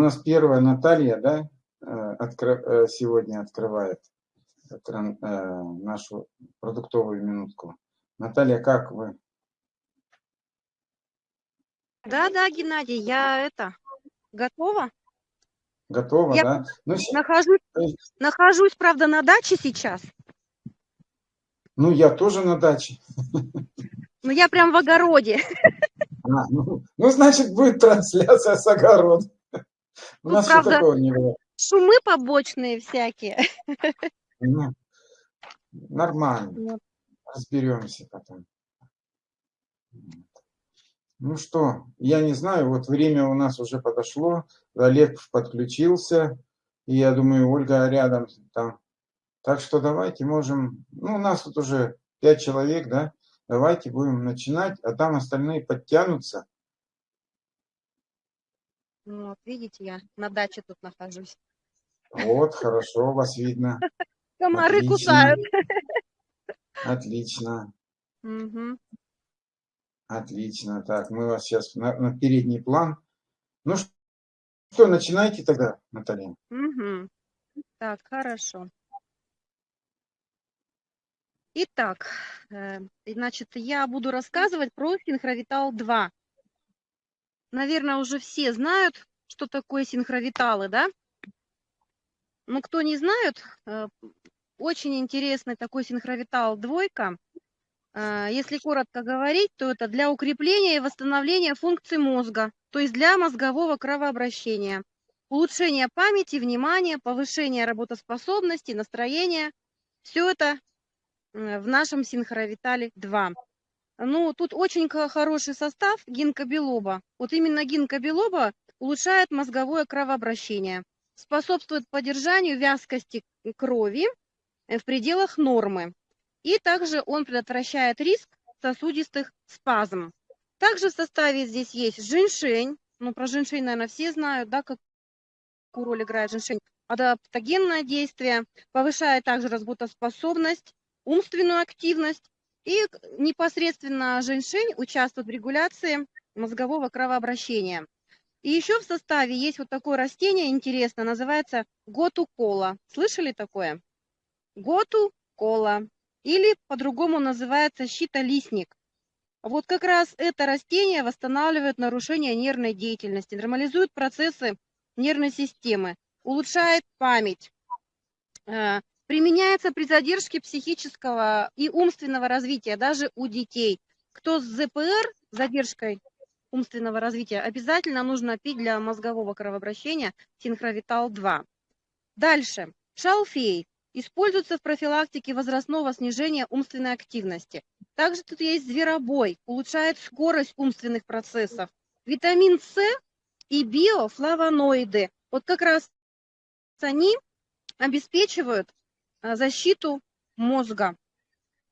У нас первая Наталья, да, э, откро- э, сегодня открывает э, нашу продуктовую минутку. Наталья, как вы? Да, да, Геннадий, я это готова. Готова, Я да? Ну, Нахожусь, есть, нахожусь, правда, на даче сейчас. ну, я тоже на даче. Но я прям в огороде. А, ну, ну, значит, будет трансляция с огорода. У Ну, нас правда. такого не было. Шумы побочные всякие. Ну, Нормально, Вот. разберемся потом. Ну что, я не знаю, вот время у нас уже подошло, Олег подключился, и я думаю, Ольга рядом там. Так что давайте можем, ну, у нас тут уже пять человек, да, давайте будем начинать, а там остальные подтянутся. Вот, видите, я на даче тут нахожусь. Вот, хорошо, вас видно. Комары Отлично. кусают. Отлично, Мгм. отлично. Так, мы вас сейчас на, на передний план. Ну что, начинайте тогда, Наталья. Мгм. Так, хорошо. Итак, э, значит, я буду рассказывать про синхровитал 2. Наверное, уже все знают, что такое синхровиталы, да? Но кто не знает, э, очень интересный такой синхровитал двойка. Э, Если коротко говорить, то это для укрепления и восстановления функций мозга, то есть для мозгового кровообращения, улучшения памяти, внимания, повышения работоспособности, настроения. Все это э, в нашем синхровитале 2. Ну, тут очень хороший состав гинкобелоба. Вот именно гинкобелоба улучшает мозговое кровообращение, способствует поддержанию вязкости крови э, в пределах нормы. И также он предотвращает риск сосудистых спазм. Также в составе здесь есть женьшень. Ну, про женьшень, наверное, все знают, да, какую роль играет женьшень. Адаптогенное действие, повышает также работоспособность, умственную активность. И непосредственно женьшень участвует в регуляции мозгового кровообращения. И еще в составе есть вот такое растение интересное, называется готу-кола. Слышали такое? Готу-кола. Или по-другому называется щитолистник. Вот как раз это растение восстанавливает нарушение нервной деятельности, нормализует процессы нервной системы, улучшает память, э, применяется при задержке психического и умственного развития даже у детей. Кто с ЗПР, задержкой умственного развития, обязательно нужно пить для мозгового кровообращения синхровитал-2. Дальше. Шалфей используется в профилактике возрастного снижения умственной активности. Также тут есть зверобой, улучшает скорость умственных процессов. Витамин С и биофлавоноиды. Вот как раз они обеспечивают защиту мозга.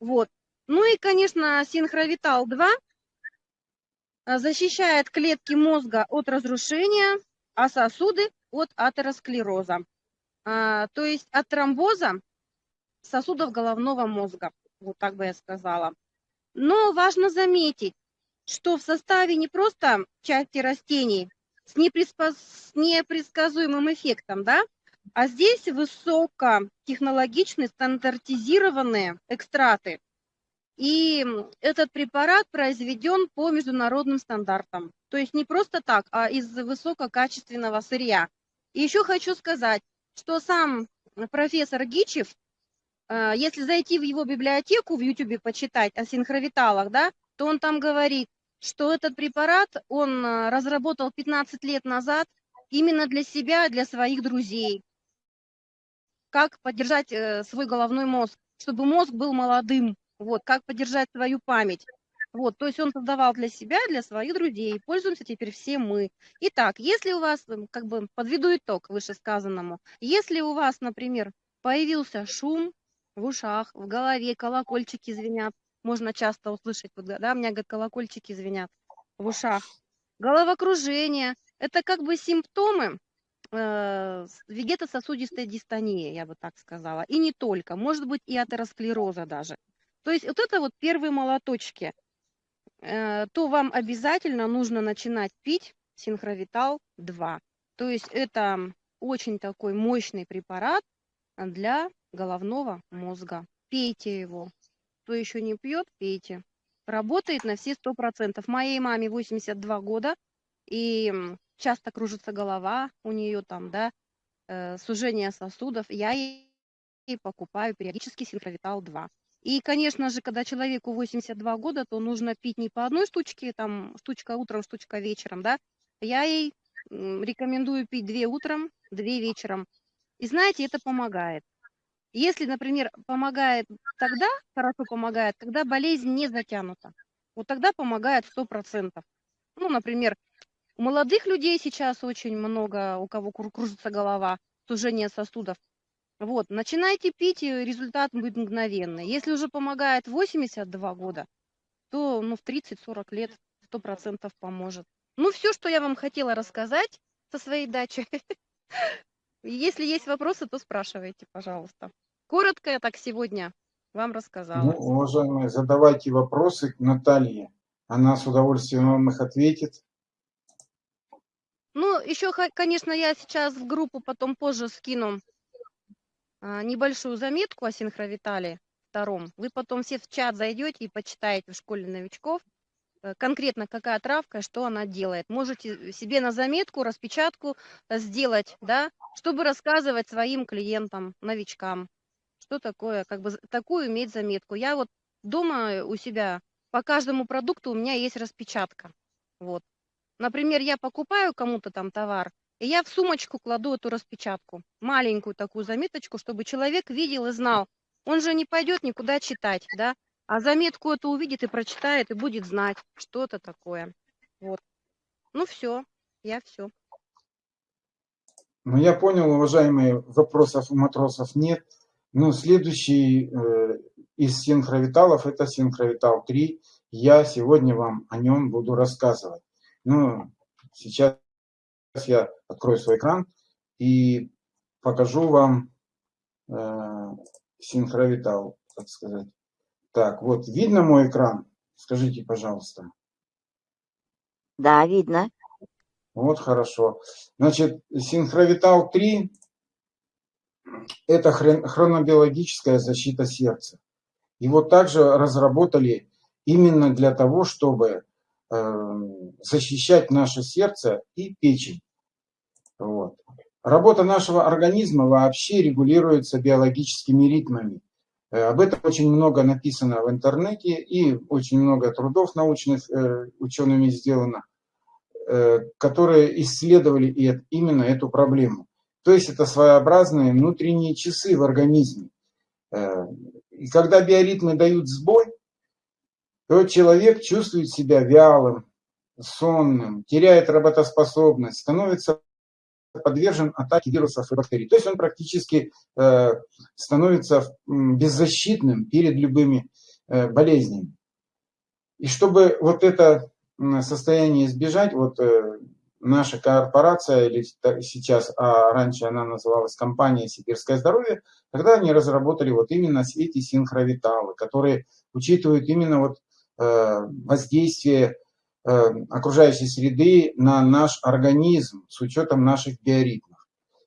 Вот. Ну и, конечно, синхровитал-2 а, защищает клетки мозга от разрушения, а сосуды от атеросклероза. А, То есть от тромбоза сосудов головного мозга. Вот так бы я сказала. Но важно заметить, что в составе не просто части растений с, с непредсказуемым эффектом, да, а здесь высокотехнологичные стандартизированные экстраты. И этот препарат произведен по международным стандартам. То есть не просто так, а из высококачественного сырья. И еще хочу сказать, что сам профессор Гичев, э, если зайти в его библиотеку в YouTube почитать о синхровиталах, да, то он там говорит, что этот препарат он э, разработал 15 лет назад именно для себя, для своих друзей. Как поддержать э, свой головной мозг, чтобы мозг был молодым, вот, как поддержать свою память. Вот, то есть он создавал для себя, для своих друзей. Пользуемся теперь все мы. Итак, если у вас, м, как бы подведу итог вышесказанному, если у вас, например, появился шум в ушах, в голове, колокольчики звенят, можно часто услышать, вот, да, у меня, говорит, колокольчики звенят в ушах, головокружение, это как бы симптомы вегетососудистой дистонии, я бы так сказала. И не только, может быть и атеросклероза даже. То есть вот это вот первые молоточки. Э, то вам обязательно нужно начинать пить синхровитал 2. То есть это очень такой мощный препарат для головного мозга. Пейте его. Кто еще не пьет, пейте. Работает на все сто процентов. Моей маме 82 года, и часто кружится голова у нее там, да, э, сужение сосудов. Я ей покупаю периодически синхровитал 2. И, конечно же, когда человеку 82 года, то нужно пить не по одной штучке, там, штучка утром, штучка вечером, да. Я ей рекомендую пить две утром, две вечером. И знаете, это помогает. Если, например, помогает тогда, хорошо помогает, когда болезнь не затянута. Вот тогда помогает 100%. Ну, например, у молодых людей сейчас очень много, у кого кружится голова, сужение сосудов. Вот, начинайте пить, и результат будет мгновенный. Если уже помогает 82 года, то ну, в 30-40 лет 100% поможет. Ну, все, что я вам хотела рассказать со своей дачи. Если есть вопросы, то спрашивайте, пожалуйста. Коротко я так сегодня вам рассказала. Ну, уважаемые, задавайте вопросы к Наталье. Она с удовольствием вам их ответит. Ну, еще, конечно, я сейчас в группу потом позже скину а, небольшую заметку о синхровитале втором. Вы потом все в чат зайдете и почитаете в школе новичков, Э, конкретно какая травка, что она делает. Можете себе на заметку, распечатку сделать, да, чтобы рассказывать своим клиентам, новичкам, что такое, как бы такую иметь заметку. Я вот дома у себя по каждому продукту у меня есть распечатка. Вот. Например, я покупаю кому-то там товар, и я в сумочку кладу эту распечатку, маленькую такую заметочку, чтобы человек видел и знал. Он же не пойдет никуда читать, да, а заметку это увидит и прочитает, и будет знать, что это такое. Вот. Ну все, я все. Ну, я понял, уважаемые, вопросов у матросов нет. Ну, следующий э, из синхровиталов – это синхровитал 3. Я сегодня вам о нем буду рассказывать. Ну, сейчас я открою свой экран и покажу вам э, синхровитал, так сказать. Так, вот, видно мой экран? Скажите, пожалуйста. Да, видно. Вот, хорошо. Значит, синхровитал 3 – это хронобиологическая защита сердца. Его также разработали именно для того, чтобы защищать наше сердце и печень. Вот. Работа нашего организма вообще регулируется биологическими ритмами. Э, об этом очень много написано в интернете и очень много трудов научных э, учеными сделано, э, которые исследовали именно эту проблему. То есть это своеобразные внутренние часы в организме. И когда биоритмы дают сбой, то человек чувствует себя вялым, сонным, теряет работоспособность, становится подвержен атаке вирусов и бактерий. То есть он практически э, становится беззащитным перед любыми э, болезнями. И чтобы вот это состояние избежать, вот э, наша корпорация, или сейчас, а раньше она называлась компания «Сибирское здоровье», тогда они разработали вот именно эти синхровиталы, которые учитывают именно вот воздействие Э, окружающей среды на наш организм с учетом наших биоритмов.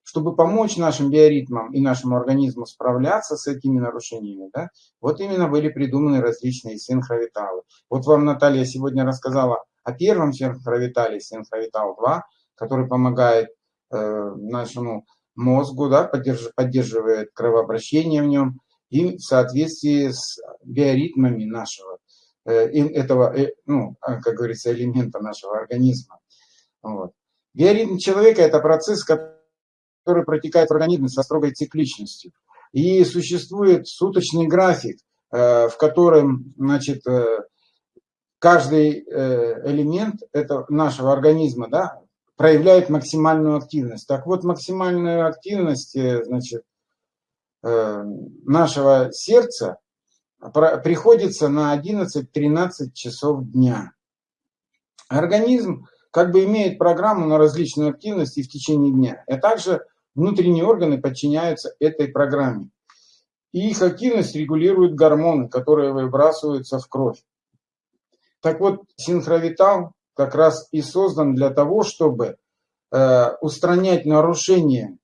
Чтобы помочь нашим биоритмам и нашему организму справляться с этими нарушениями, да, вот именно были придуманы различные синхровиталы. Вот вам Наталья сегодня рассказала о первом синхровитале, синхровитал 2, который помогает э, нашему мозгу, да, поддерж, поддерживает кровообращение в нем и в соответствии с биоритмами нашего Э, этого, э, ну, а, как говорится, элемента нашего организма. Вот. Биоритм человека – это процесс, который протекает в организме со строгой цикличностью. И существует суточный график, э, в котором значит, каждый элемент этого нашего организма да, проявляет максимальную активность. Так вот, максимальную активность значит, нашего сердца приходится на 11-13 часов дня. Организм как бы имеет программу на различную активность в течение дня, а также внутренние органы подчиняются этой программе. И их активность регулируют гормоны, которые выбрасываются в кровь. Так вот, синхровитал как раз и создан для того, чтобы э, устранять нарушения,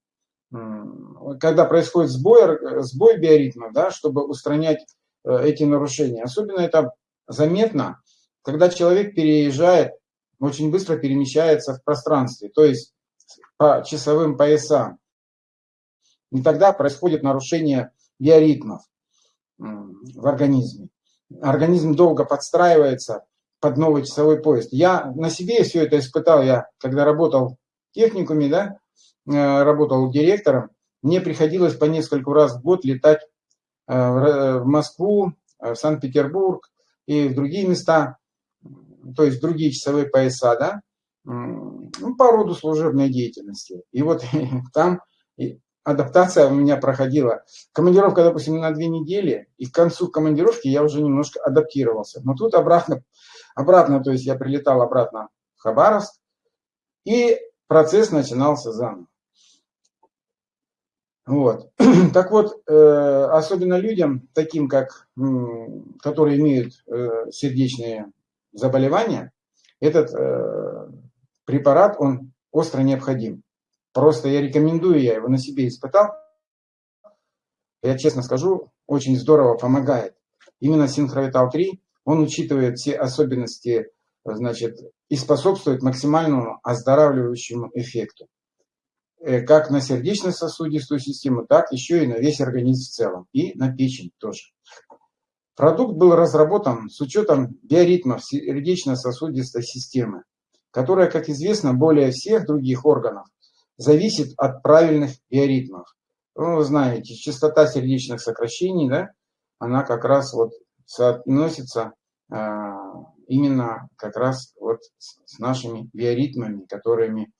когда происходит сбой, э, сбой биоритма, да, чтобы устранять эти нарушения. Особенно это заметно, когда человек переезжает, очень быстро перемещается в пространстве, то есть по часовым поясам. И тогда происходит нарушение биоритмов в организме. Организм долго подстраивается под новый часовой поезд. Я на себе все это испытал, я когда работал в техникуме, да, э, работал директором, мне приходилось по нескольку раз в год летать э, в Москву, э, в Санкт-Петербург и в другие места, то есть другие часовые пояса, да, ну, по роду служебной деятельности. И вот там адаптация у меня проходила. Командировка, допустим, на две недели, и к концу командировки я уже немножко адаптировался. Но тут обратно, обратно, то есть я прилетал обратно в Хабаровск, и процесс начинался заново. Вот. Так вот, э, особенно людям, таким как, которые имеют э, сердечные заболевания, этот э, препарат, он остро необходим. Просто я рекомендую, я его на себе испытал. Я честно скажу, очень здорово помогает. Именно Синхровитал 3, он учитывает все особенности, значит, и способствует максимальному оздоравливающему эффекту. Э, как на сердечно-сосудистую систему, так еще и на весь организм в целом. И на печень тоже. Продукт был разработан с учетом биоритмов сердечно-сосудистой системы, которая, как известно, более всех других органов зависит от правильных биоритмов. Ну, вы знаете, частота сердечных сокращений, да, она как раз вот соотносится э, именно как раз вот с нашими биоритмами, которыми,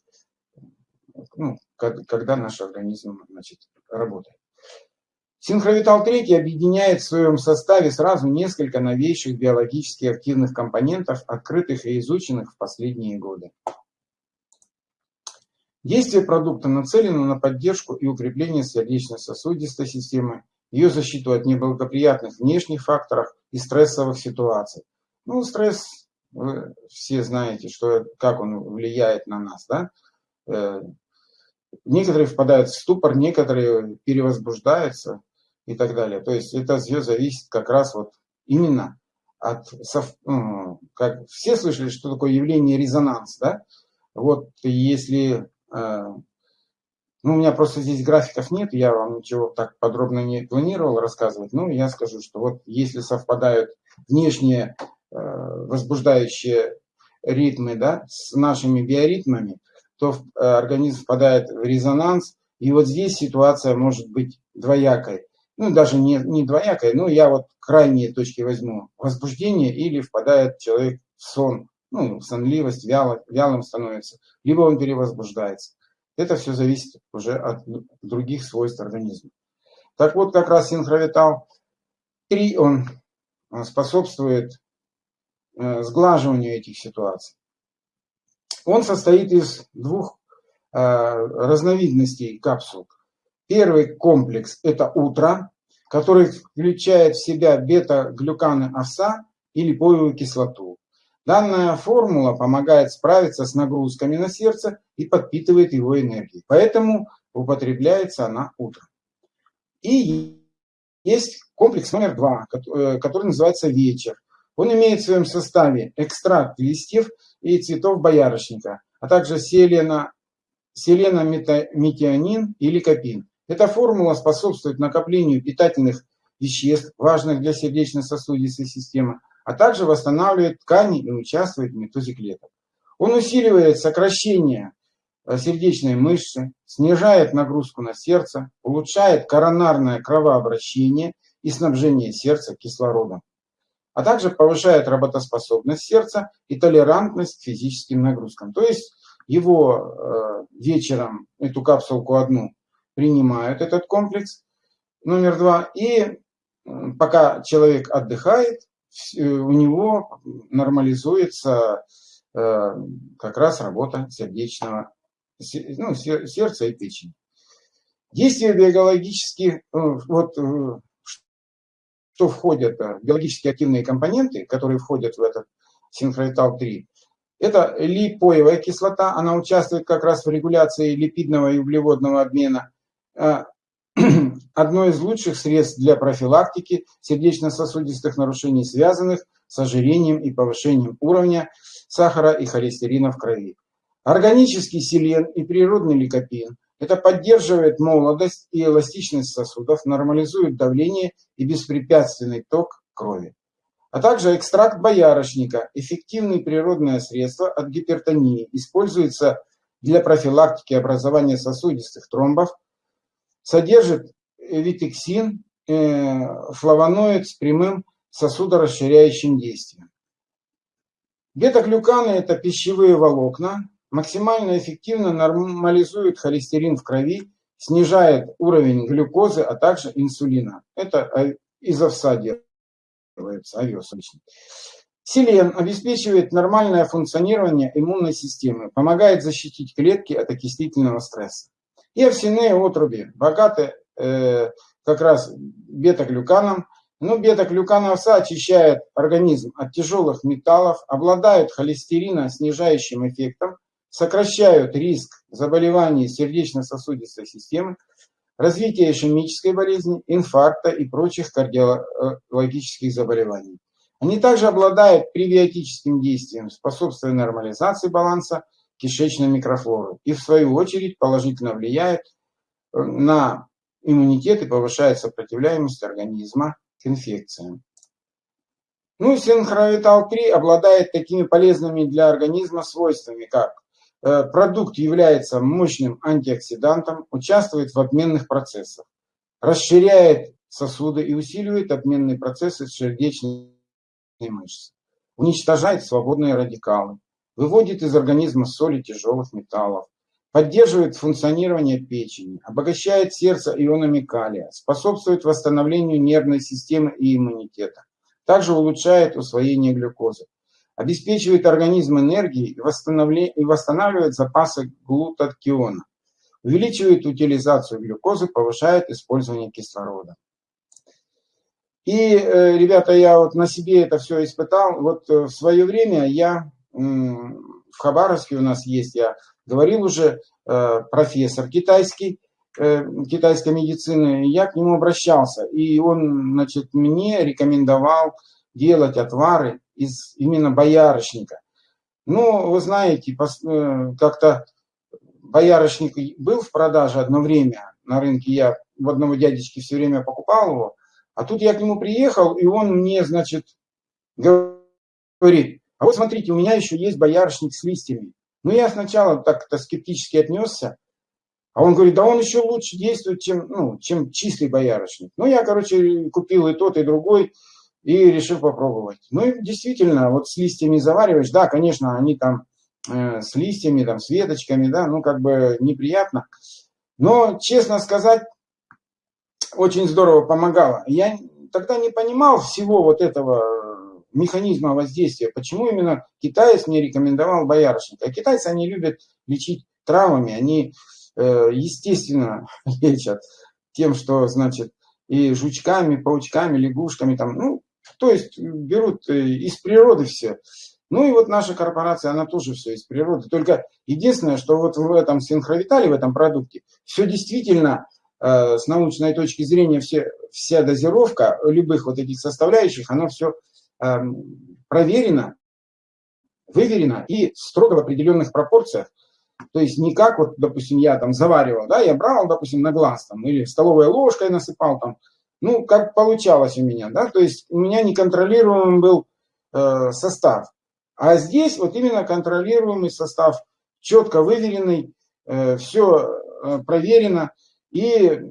ну, когда наш организм значит, работает. Синхровитал 3 объединяет в своем составе сразу несколько новейших биологически активных компонентов, открытых и изученных в последние годы. Действие продукта нацелено на поддержку и укрепление сердечно-сосудистой системы, ее защиту от неблагоприятных внешних факторов и стрессовых ситуаций. Ну, стресс, вы все знаете, что, как он влияет на нас. Да? Э, некоторые впадают в ступор, некоторые перевозбуждаются и так далее. То есть это все зависит как раз вот именно от... Ну, как все слышали, что такое явление резонанс, да? Вот если а, ну, у меня просто здесь графиков нет, я вам ничего так подробно не планировал рассказывать. Ну, я скажу, что вот если совпадают внешние э, возбуждающие ритмы да, с нашими биоритмами, то э, организм впадает в резонанс. И вот здесь ситуация может быть двоякой. Ну, даже не, не двоякой, но я вот крайние точки возьму. Возбуждение или впадает человек в сон ну, сонливость, вяло, вялым становится, либо он перевозбуждается. Это все зависит уже от других свойств организма. Так вот, как раз синхровитал 3, он способствует э, сглаживанию этих ситуаций. Он состоит из двух э, разновидностей капсул. Первый комплекс – это утро, который включает в себя бета-глюканы овса и липовую кислоту. Данная формула помогает справиться с нагрузками на сердце и подпитывает его энергией. Поэтому употребляется она утром. И есть комплекс номер два, э, который называется вечер. Он имеет в своем составе экстракт листьев и цветов боярышника, а также селена, селенометионин или копин. Эта формула способствует накоплению питательных веществ, важных для сердечно-сосудистой системы, а также восстанавливает ткани и участвует в метозе клеток. Он усиливает сокращение э, сердечной мышцы, снижает нагрузку на сердце, улучшает коронарное кровообращение и снабжение сердца кислородом, а также повышает работоспособность сердца и толерантность к физическим нагрузкам. То есть его э, вечером, эту капсулку одну, принимают этот комплекс номер два, и пока человек отдыхает, Э, у него нормализуется э, как раз работа сердечного, ну, сердца и печени. Действие биологических, э, вот что входят, биологически активные компоненты, которые входят в этот синхроитал 3, Это липоевая кислота, она участвует как раз в регуляции липидного и углеводного обмена. Э, одно из лучших средств для профилактики сердечно-сосудистых нарушений, связанных с ожирением и повышением уровня сахара и холестерина в крови. Органический селен и природный ликопин – это поддерживает молодость и эластичность сосудов, нормализует давление и беспрепятственный ток крови. А также экстракт боярышника – эффективное природное средство от гипертонии, используется для профилактики образования сосудистых тромбов, содержит витексин, э, флавоноид с прямым сосудорасширяющим действием. Бета-глюканы – это пищевые волокна, максимально эффективно нормализуют холестерин в крови, снижает уровень глюкозы, а также инсулина. Это из овса делается, овес обычно. Селен обеспечивает нормальное функционирование иммунной системы, помогает защитить клетки от окислительного стресса. И овсяные отруби богаты э, как раз бета-глюканом, но бета-глюкан овса очищает организм от тяжелых металлов, обладают холестерино-снижающим эффектом, сокращают риск заболеваний сердечно-сосудистой системы, развития ишемической болезни, инфаркта и прочих кардиологических заболеваний. Они также обладают пребиотическим действием, способствуя нормализации баланса кишечной микрофлоры и в свою очередь положительно влияют на иммунитет и повышает сопротивляемость организма к инфекциям. Ну, синхровитал-3 обладает такими полезными для организма свойствами, как э, продукт является мощным антиоксидантом, участвует в обменных процессах, расширяет сосуды и усиливает обменные процессы сердечной мышцы, уничтожает свободные радикалы, выводит из организма соли тяжелых металлов, поддерживает функционирование печени, обогащает сердце ионами калия, способствует восстановлению нервной системы и иммунитета, также улучшает усвоение глюкозы, обеспечивает организм энергией и, и восстанавливает запасы глутатиона, увеличивает утилизацию глюкозы, повышает использование кислорода. И, э, ребята, я вот на себе это все испытал. Вот э, в свое время я в Хабаровске у нас есть, я говорил уже, э, профессор китайский, китайской медицины, я к нему обращался, и он, значит, мне рекомендовал делать отвары из именно боярышника. Ну, вы знаете, э, как-то боярышник был в продаже одно время на рынке, я в одного дядечки все время покупал его, а тут я к нему приехал, и он мне, значит, говорит, а вот смотрите, у меня еще есть боярышник с листьями. Ну, я сначала так-то скептически отнесся. А он говорит, да он еще лучше действует, чем, ну, чем чистый боярышник. Ну, я, короче, купил и тот, и другой, и решил попробовать. Ну, и действительно, вот с листьями завариваешь, да, конечно, они там э, с листьями, там, с веточками, да, ну, как бы неприятно. Но, честно сказать, очень здорово помогало. Я тогда не понимал всего вот этого механизма воздействия, почему именно китаец мне рекомендовал боярышник. А китайцы, они любят лечить травмами, они, э, естественно, лечат тем, что, значит, и жучками, паучками, лягушками, там, ну, то есть берут э, из природы все. Ну и вот наша корпорация, она тоже все из природы. Только единственное, что вот в этом синхровитале, в этом продукте, все действительно э, с научной точки зрения, все, вся дозировка любых вот этих составляющих, она все Эм, проверено, выверено и строго в определенных пропорциях. То есть не как вот, допустим, я там заваривал, да, я брал, допустим, на глаз там, или столовой ложкой насыпал там, ну, как получалось у меня, да, то есть у меня неконтролируемый был э, состав. А здесь вот именно контролируемый состав, четко выверенный, э, все э, проверено, и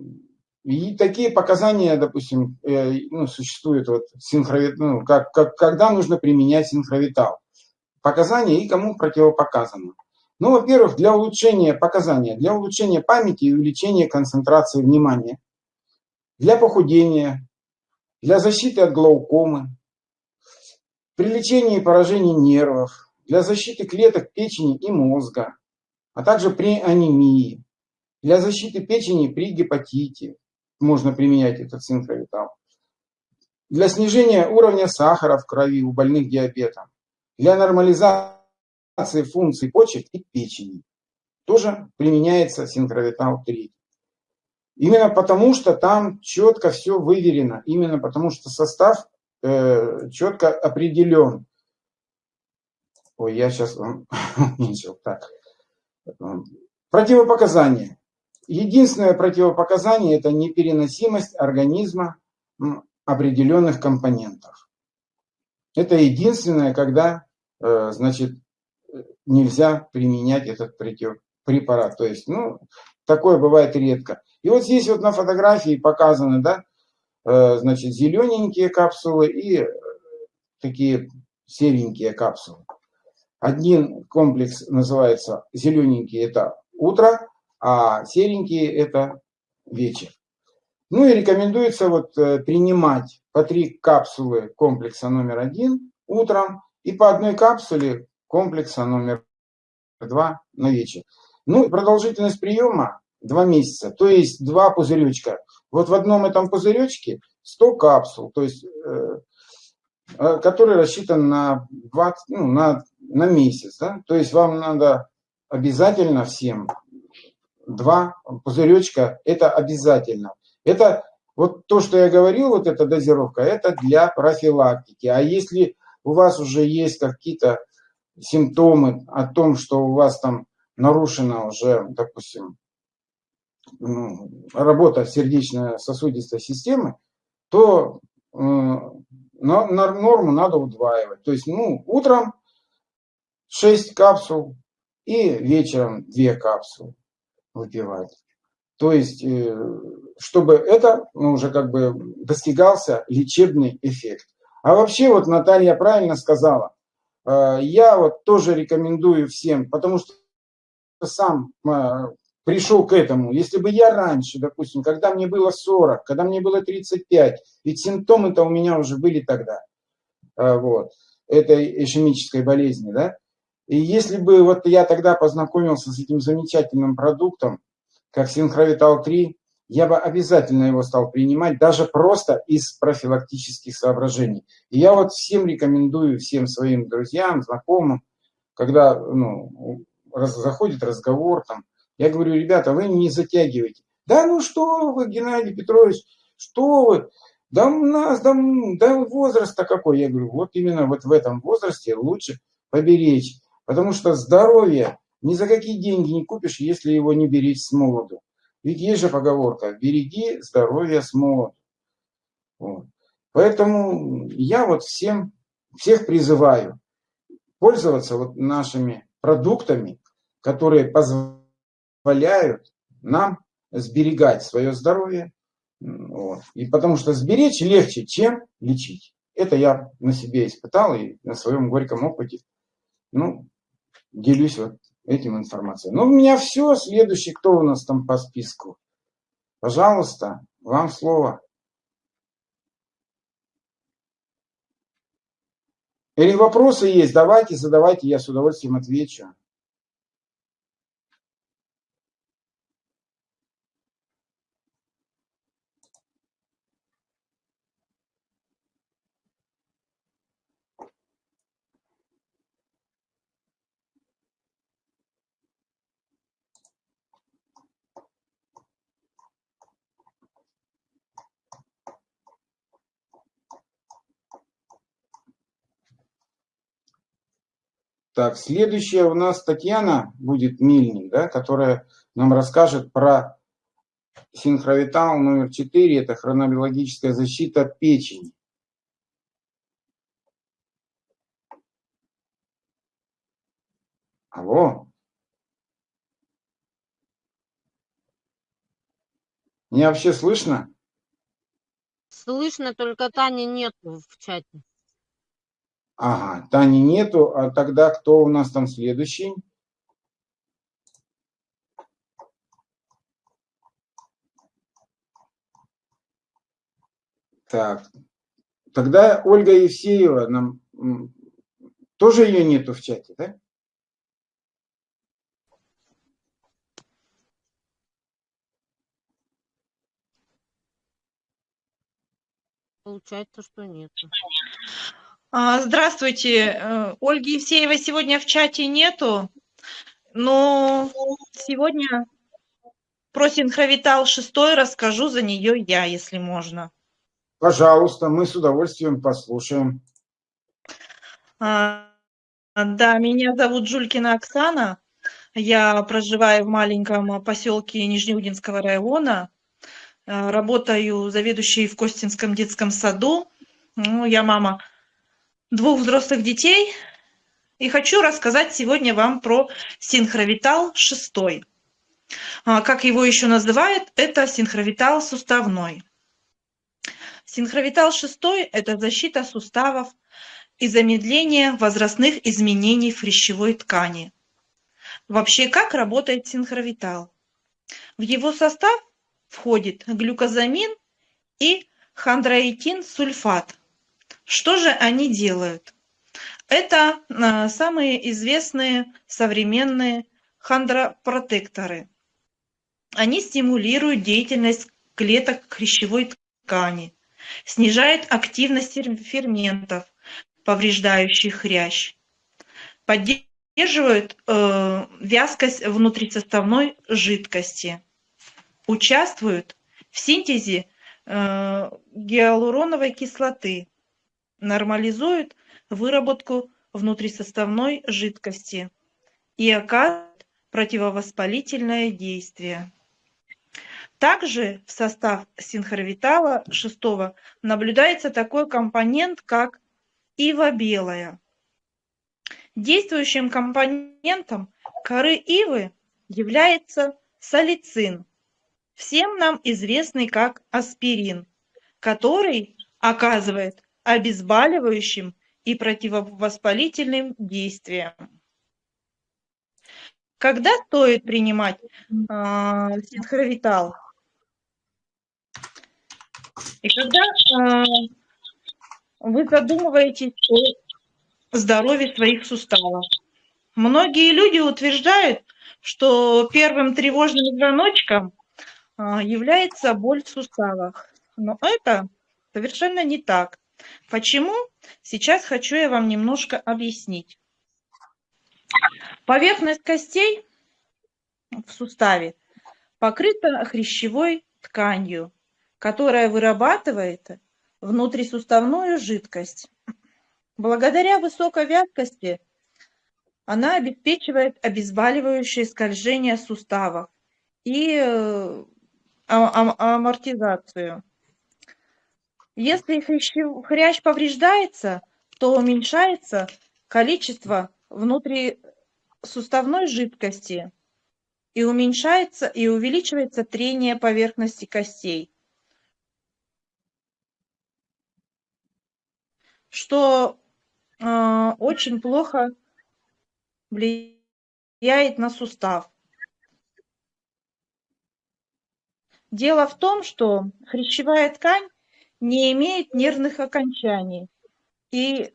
и такие показания, допустим, э, ну, существуют, вот, синхровит, ну, как, как, когда нужно применять синхровитал. Показания и кому противопоказано. Ну, во-первых, для улучшения показания, для улучшения памяти и увеличения концентрации внимания, для похудения, для защиты от глаукомы, при лечении поражений нервов, для защиты клеток печени и мозга, а также при анемии, для защиты печени при гепатите, можно применять этот синхровитал. Для снижения уровня сахара в крови у больных диабетом. Для нормализации функций почек и печени. Тоже применяется синхровитал 3. Именно потому, что там четко все выверено. Именно потому, что состав э, четко определен. Ой, я сейчас уменьшил. Так. Противопоказания. Единственное противопоказание – это непереносимость организма определенных компонентов. Это единственное, когда, э, значит, нельзя применять этот препарат. То есть, ну, такое бывает редко. И вот здесь вот на фотографии показаны, да, э, значит, зелененькие капсулы и э, такие серенькие капсулы. Один комплекс называется зелененький, это утро, а серенькие это вечер. Ну и рекомендуется вот э, принимать по три капсулы комплекса номер один утром и по одной капсуле комплекса номер два на вечер. Ну, продолжительность приема 2 месяца, то есть два пузыречка. Вот в одном этом пузыречке 100 капсул, то есть, э, э который рассчитан на, 20, ну, на, на месяц. Да? То есть вам надо обязательно всем два пузыречка, это обязательно. Это вот то, что я говорил, вот эта дозировка, это для профилактики. А если у вас уже есть какие-то симптомы о том, что у вас там нарушена уже, допустим, работа сердечно-сосудистой системы, то на норму надо удваивать. То есть, ну, утром 6 капсул и вечером 2 капсулы выпивать. То есть, э, чтобы это ну, уже как бы достигался лечебный эффект. А вообще, вот Наталья правильно сказала, э, я вот тоже рекомендую всем, потому что сам э, пришел к этому. Если бы я раньше, допустим, когда мне было 40, когда мне было 35, ведь симптомы-то у меня уже были тогда, вот, этой ишемической болезни, да, и если бы вот я тогда познакомился с этим замечательным продуктом, как Синхровитал-3, я бы обязательно его стал принимать, даже просто из профилактических соображений. И я вот всем рекомендую, всем своим друзьям, знакомым, когда ну, раз, заходит разговор, там, я говорю, ребята, вы не затягивайте. Да ну что вы, Геннадий Петрович, что вы, да у нас, да, да возраст-то какой. Я говорю, вот именно вот в этом возрасте лучше поберечь Потому что здоровье ни за какие деньги не купишь, если его не беречь с молоду. Ведь есть же поговорка «береги здоровье с молоду». Вот. Поэтому я вот всем, всех призываю пользоваться вот нашими продуктами, которые позволяют нам сберегать свое здоровье. Вот. И потому что сберечь легче, чем лечить. Это я на себе испытал и на своем горьком опыте. Ну, делюсь вот этим информацией. Ну, у меня все. Следующий, кто у нас там по списку? Пожалуйста, вам слово. Или вопросы есть, давайте, задавайте, я с удовольствием отвечу. Так, следующая у нас Татьяна будет Мильник, да, которая нам расскажет про синхровитал номер 4, это хронобиологическая защита печени. Алло. Меня вообще слышно? Слышно, только Тани нет в чате. Ага, Тани нету, а тогда кто у нас там следующий? Так, тогда Ольга Евсеева, нам тоже ее нету в чате, да? Получается, что нет. А, Здравствуйте. Э, Ольги Евсеевой сегодня в чате нету, но сегодня про синхровитал 6 расскажу за нее я, если можно. Пожалуйста, мы с удовольствием послушаем. А, Да, меня зовут Жулькина Оксана. Я проживаю в маленьком поселке Нижнеудинского района. Э, Работаю заведующей в Костинском детском саду. Ну, я мама двух взрослых детей. И хочу рассказать сегодня вам про синхровитал 6. А, Как его еще называют, это синхровитал суставной. Синхровитал 6 – это защита суставов и замедление возрастных изменений в хрящевой ткани. Вообще, как работает синхровитал? В его состав входит глюкозамин и хондроитин сульфат. Что же они делают? Это а, самые известные современные хондропротекторы. Они стимулируют деятельность клеток хрящевой ткани, снижают активность фер- ферментов, повреждающих хрящ, поддерживают э, вязкость внутрисоставной жидкости, участвуют в синтезе э, гиалуроновой кислоты, нормализуют выработку внутрисоставной жидкости и оказывают противовоспалительное действие. Также в состав синхровитала 6 наблюдается такой компонент, как ива белая. Действующим компонентом коры ивы является салицин, всем нам известный как аспирин, который оказывает обезболивающим и противовоспалительным действием. Когда стоит принимать а, синхровитал? И когда а, вы задумываетесь о здоровье своих суставов. Многие люди утверждают, что первым тревожным звоночком а, является боль в суставах. Но это совершенно не так. Почему? Сейчас хочу я вам немножко объяснить. Поверхность костей в суставе покрыта хрящевой тканью, которая вырабатывает внутрисуставную жидкость. Благодаря высокой вязкости она обеспечивает обезболивающее скольжение суставов и э, а- а- амортизацию. Если хрящ повреждается, то уменьшается количество внутрисуставной жидкости и уменьшается и увеличивается трение поверхности костей, что э, очень плохо влияет на сустав. Дело в том, что хрящевая ткань не имеет нервных окончаний. И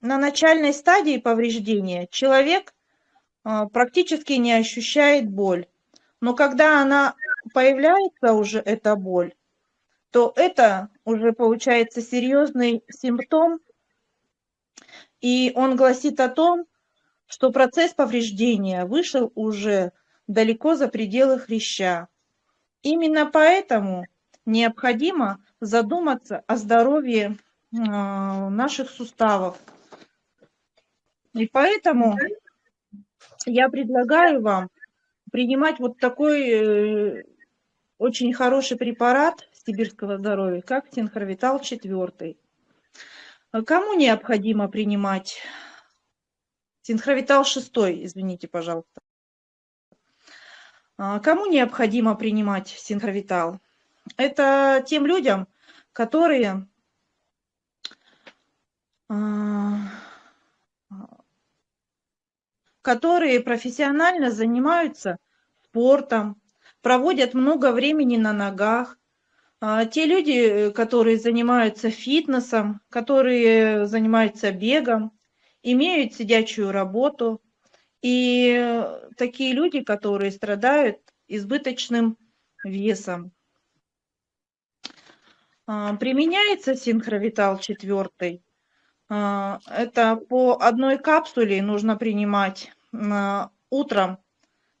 на начальной стадии повреждения человек а, практически не ощущает боль. Но когда она появляется уже, эта боль, то это уже получается серьезный симптом, и он гласит о том, что процесс повреждения вышел уже далеко за пределы хряща. Именно поэтому необходимо задуматься о здоровье а, наших суставов. И поэтому я предлагаю вам принимать вот такой э, очень хороший препарат сибирского здоровья, как синхровитал 4. Кому необходимо принимать синхровитал 6, извините, пожалуйста. А, Кому необходимо принимать синхровитал? Это тем людям, которые а, которые профессионально занимаются спортом, проводят много времени на ногах. А, Те люди, которые занимаются фитнесом, которые занимаются бегом, имеют сидячую работу. И такие люди, которые страдают избыточным весом. А, Применяется синхровитал 4 А, Это по одной капсуле нужно принимать а, утром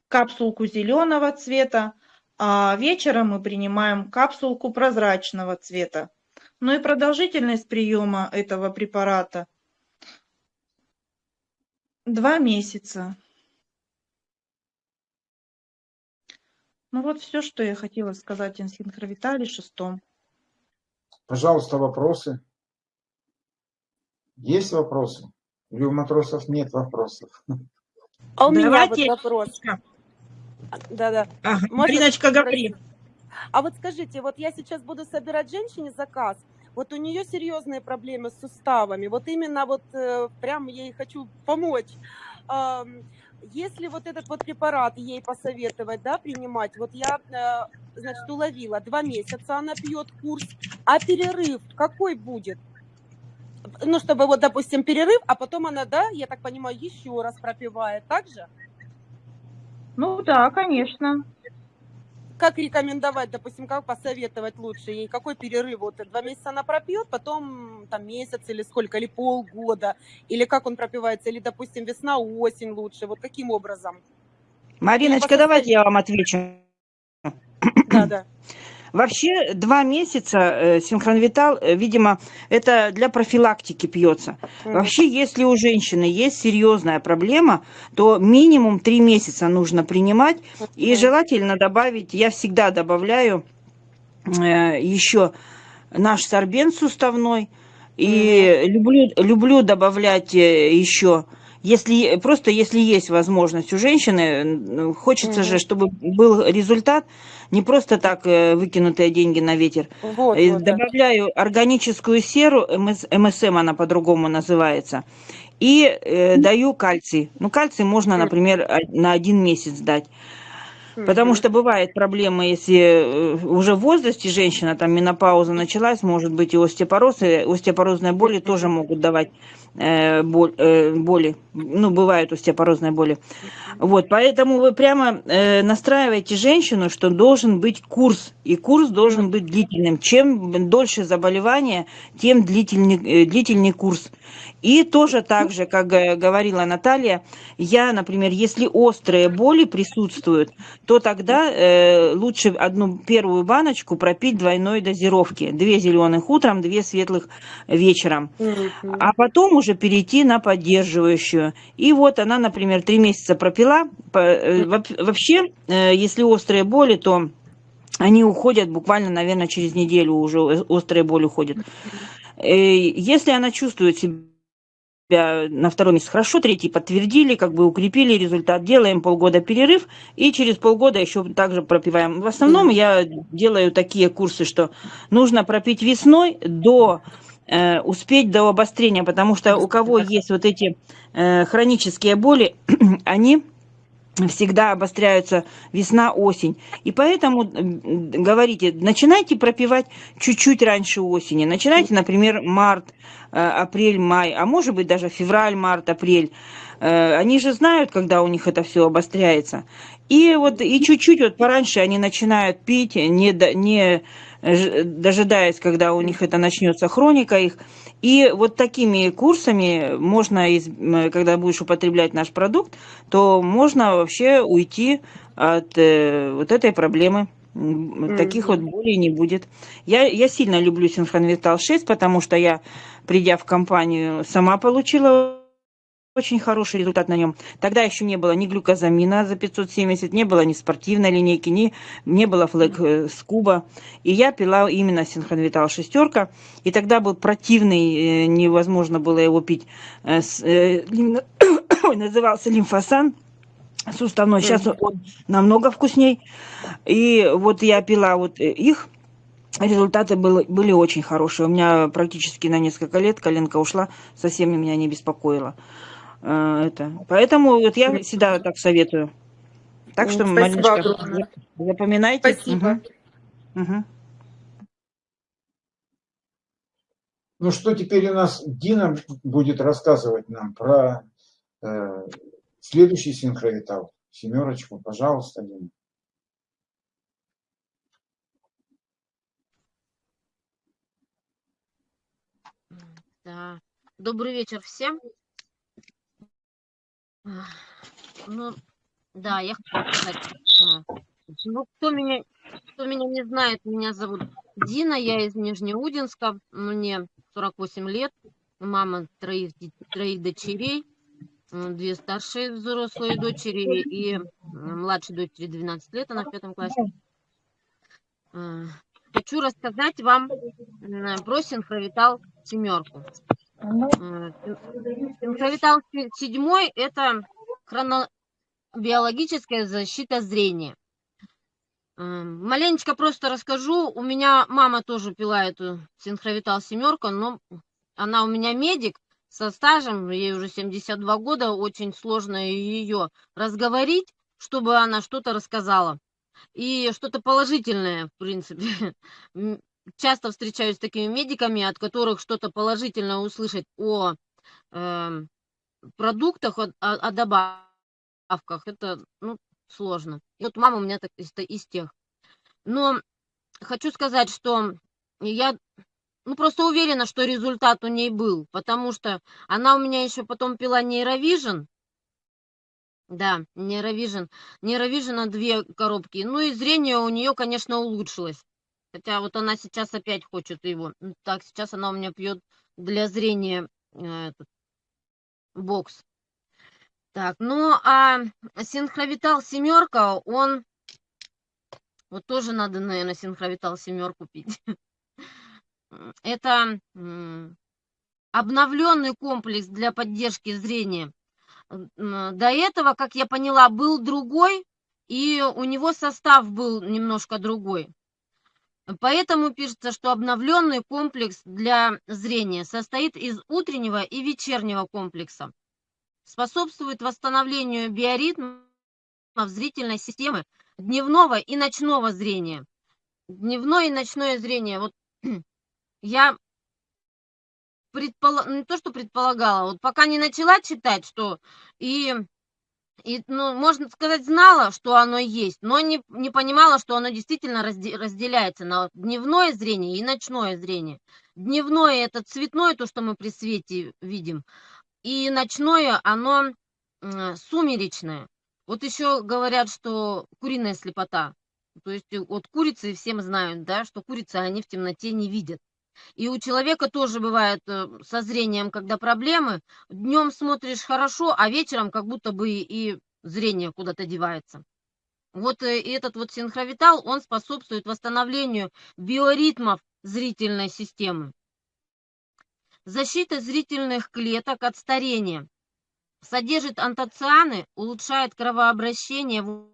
капсулку зеленого цвета, а вечером мы принимаем капсулку прозрачного цвета. Ну и продолжительность приема этого препарата два месяца. Ну вот все, что я хотела сказать о синхровитале шестом. Пожалуйста, вопросы? Есть вопросы? Или у матросов нет вопросов? А у меня вот вопрос. Да-да. Ага, Можно Мариночка, говори. А вот скажите, вот я сейчас буду собирать женщине заказ, вот у нее серьезные проблемы с суставами, вот именно вот э, прям ей хочу помочь. Если вот этот вот препарат ей посоветовать, да, принимать, вот я, э, значит, уловила, два месяца она пьет курс, а перерыв какой будет? Ну, чтобы вот, допустим, перерыв, а потом она, да, я так понимаю, еще раз пропивает, так же? Ну да, конечно. Как рекомендовать, допустим, как посоветовать лучше ей, какой перерыв, вот два месяца она пропьет, потом там месяц или сколько, или полгода, или как он пропивается, или, допустим, весна, осень лучше, вот каким образом? Мариночка, давайте я вам отвечу. Да, да. Вообще два месяца э, синхронвитал, э, видимо, это для профилактики пьется. Вообще, если у женщины есть серьезная проблема, то минимум три месяца нужно принимать. И желательно добавить, я всегда добавляю э, еще наш сорбент суставной. И люблю, люблю добавлять еще, если, просто если есть возможность у женщины, хочется Мгм. же, чтобы был результат, не просто так э, выкинутые деньги на ветер. Вот, Э, вот, да. Добавляю органическую серу, МС МСМ она по-другому называется, и э, даю кальций. Ну, кальций можно, например, на один месяц дать. Потому что бывает проблема, если э, уже в возрасте женщина, там менопауза началась, может быть и остеопороз, и остеопорозные боли тоже могут давать боли. Ну, бывают остеопорозные боли. Вот, поэтому вы прямо э, настраиваете женщину, что должен быть курс, и курс должен быть длительным. Чем дольше заболевание, тем длительнее, э, длительнее курс. И тоже так же, как э, говорила Наталья, я, например, если острые боли присутствуют, то тогда э, лучше одну первую баночку пропить двойной дозировки. Две зеленых утром, две светлых вечером. А потом уже перейти на поддерживающую. И вот она, например, три месяца пропила. Э, Вообще, э, если острые боли, то они уходят буквально, наверное, через неделю уже острые боли уходят. Э, Если она чувствует себя на второй месяц хорошо, третий подтвердили, как бы укрепили результат, делаем полгода перерыв и через полгода еще также пропиваем. В основном я делаю такие курсы, что нужно пропить весной до э, успеть до обострения, потому что у кого есть вот эти э, хронические боли, они всегда обостряются весна-осень. И поэтому говорите, начинайте пропивать чуть-чуть раньше осени. Начинайте, например, март, апрель, май, а может быть даже февраль, март, апрель. Э, Они же знают, когда у них это все обостряется. И вот и чуть-чуть вот пораньше они начинают пить, не, не ж- дожидаясь, когда у них это начнется хроника их. И вот такими курсами можно, когда будешь употреблять наш продукт, то можно вообще уйти от э, вот этой проблемы. Таких вот болей не будет. Я, я сильно люблю Синхронвитал 6, потому что я, придя в компанию, сама получила очень хороший результат на нем. Тогда еще не было ни глюкозамина за 570, не было ни спортивной линейки, ни, не было флэк э, скуба. И я пила именно синхронвитал шестерка. И тогда был противный, э, невозможно было его пить. э, э, назывался лимфосан суставной. Сейчас он намного вкусней. И вот я пила вот э, их. Результаты были, были очень хорошие. У меня практически на несколько лет коленка ушла, совсем меня не беспокоила. Э, Это. Поэтому вот я всегда так советую. Так что, Спасибо Мариночка, огромное. зап- запоминайте. Спасибо. Мгм. Ну что теперь у нас Дина будет рассказывать нам про э, следующий синхровитал. Семерочку, пожалуйста, Дина. Да. Добрый вечер всем. Ну, да, я хочу сказать. Ну, кто меня, кто меня не знает, меня зовут Дина, я из Нижнеудинска, мне 48 лет, мама троих, троих дочерей, две старшие взрослые дочери и младшей дочери 12 лет, она в пятом классе. А, Хочу рассказать вам про синхровитал семерку. Э, Синхровитал се- седьмой – это хронобиологическая защита зрения. М, Маленечко просто расскажу. У меня мама тоже пила эту синхровитал семерку, но она у меня медик со стажем, ей уже 72 года, очень сложно ее разговорить, чтобы она что-то рассказала. И что-то положительное, в принципе. Часто встречаюсь с такими медиками, от которых что-то положительное услышать о эм, продуктах, о, о- добавках. Это ну, сложно. И вот мама у меня так, из, из тех. Но хочу сказать, что я ну, просто уверена, что результат у ней был, потому что она у меня еще потом пила нейровижен, да, нейровижен, нейровижена две коробки, ну и зрение у нее, конечно, улучшилось. Хотя вот она сейчас опять хочет его. Ну, Так, сейчас она у меня пьет для зрения э, этот, бокс. Так, ну а синхровитал семерка, он вот тоже надо, наверное, синхровитал семерку пить. Это обновленный комплекс для поддержки зрения. До этого, как я поняла, был другой, и у него состав был немножко другой. Поэтому пишется, что обновленный комплекс для зрения состоит из утреннего и вечернего комплекса. Способствует восстановлению биоритмов зрительной системы дневного и ночного зрения. Дневное и ночное зрение. Вот я предполагала, не то, что предполагала, вот пока не начала читать, что и, и ну, можно сказать, знала, что оно есть, но не, не понимала, что оно действительно разде- разделяется на дневное зрение и ночное зрение. Дневное – это цветное, то, что мы при свете видим, и ночное, оно сумеречное. Вот еще говорят, что куриная слепота. То есть э, вот курицы всем знают, да, что курицы, они в темноте не видят. И у человека тоже бывает э, со зрением, когда проблемы. Днем смотришь хорошо, а вечером как будто бы и зрение куда-то девается. Вот э, и этот вот синхровитал, он способствует восстановлению биоритмов зрительной системы. Защита зрительных клеток от старения. Содержит антоцианы, улучшает кровообращение в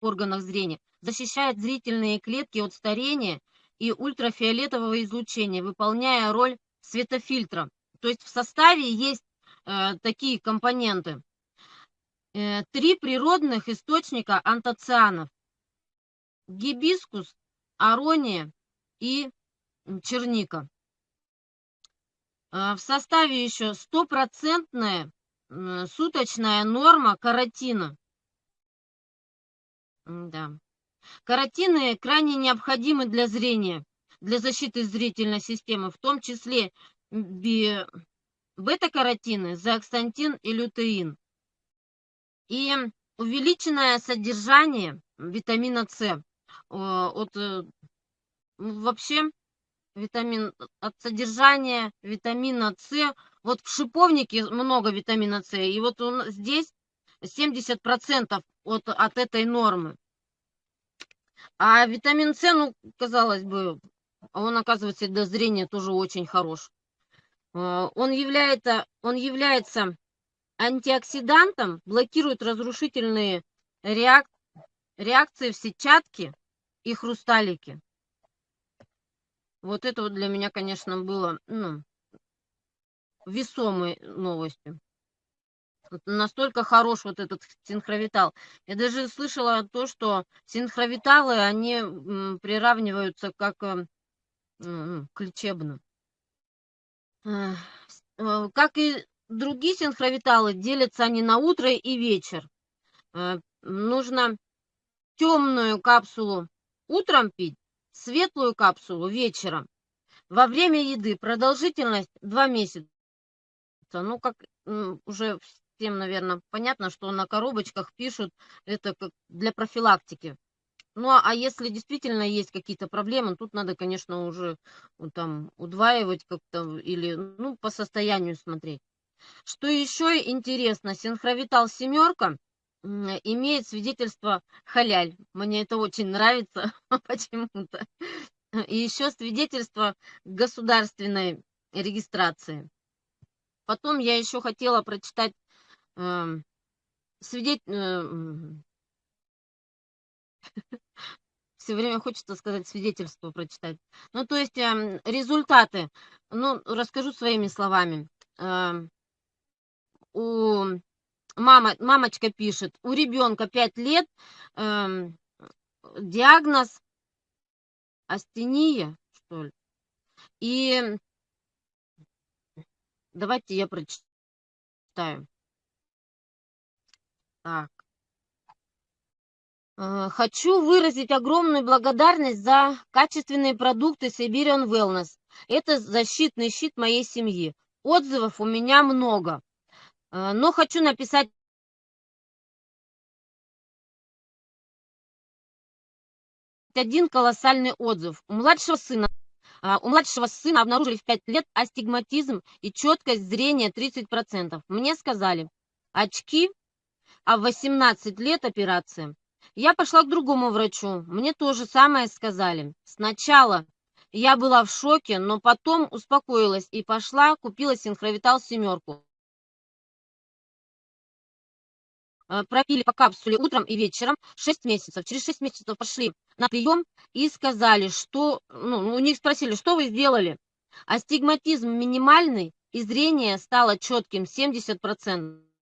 органах зрения, защищает зрительные клетки от старения и ультрафиолетового излучения, выполняя роль светофильтра. То есть в составе есть э, такие компоненты. Э, три природных источника антоцианов. Гибискус, арония и черника. Э, В составе еще стопроцентная суточная норма каротина. Да. Каротины крайне необходимы для зрения, для защиты зрительной системы, в том числе бета-каротины, зоаксантин и лютеин. И увеличенное содержание витамина С. От, э, ну, вообще витамин, от содержания витамина С, вот в шиповнике много витамина С, и вот он, здесь 70% от, от этой нормы. А витамин С, ну, казалось бы, он, оказывается, для зрения тоже очень хорош. Э, Он является, он является антиоксидантом, блокирует разрушительные реак- реакции в сетчатке и хрусталике. Вот это вот для меня, конечно, было ну, весомой новостью. Настолько хорош вот этот синхровитал. Я даже слышала то, что синхровиталы, они приравниваются как э, м, к лечебным. Э, Как и другие синхровиталы, делятся они на утро и вечер. Э, Нужно темную капсулу утром пить, светлую капсулу вечером. Во время еды продолжительность 2 месяца. Ну, как уже всем, наверное, понятно, что на коробочках пишут это как для профилактики. Ну, а а если действительно есть какие-то проблемы, тут надо, конечно, уже ну, там удваивать как-то или, ну, по состоянию смотреть. Что еще интересно, синхровитал семерка имеет свидетельство халяль. Мне это очень нравится почему-то. И еще свидетельство государственной регистрации. Потом я еще хотела прочитать эм, свидеть... Все время хочется сказать свидетельство прочитать. Ну, то есть результаты. Ну, расскажу своими словами. У мама, мамочка пишет, у ребенка 5 лет, эм, диагноз астения, что ли. И давайте я прочитаю. Так. Э, Хочу выразить огромную благодарность за качественные продукты Siberian Wellness. Это защитный щит моей семьи. Отзывов у меня много. Э, Но хочу написать один колоссальный отзыв. У младшего сына а, у младшего сына обнаружили в 5 лет астигматизм и четкость зрения 30%. Мне сказали, очки, а в 18 лет операция. Я пошла к другому врачу. Мне то же самое сказали. Сначала я была в шоке, но потом успокоилась и пошла, купила синхровитал семерку. Э, пропили по капсуле утром и вечером 6 месяцев. Через 6 месяцев пошли на прием и сказали, что, ну, у них спросили, что вы сделали? Астигматизм минимальный, и зрение стало четким 70%.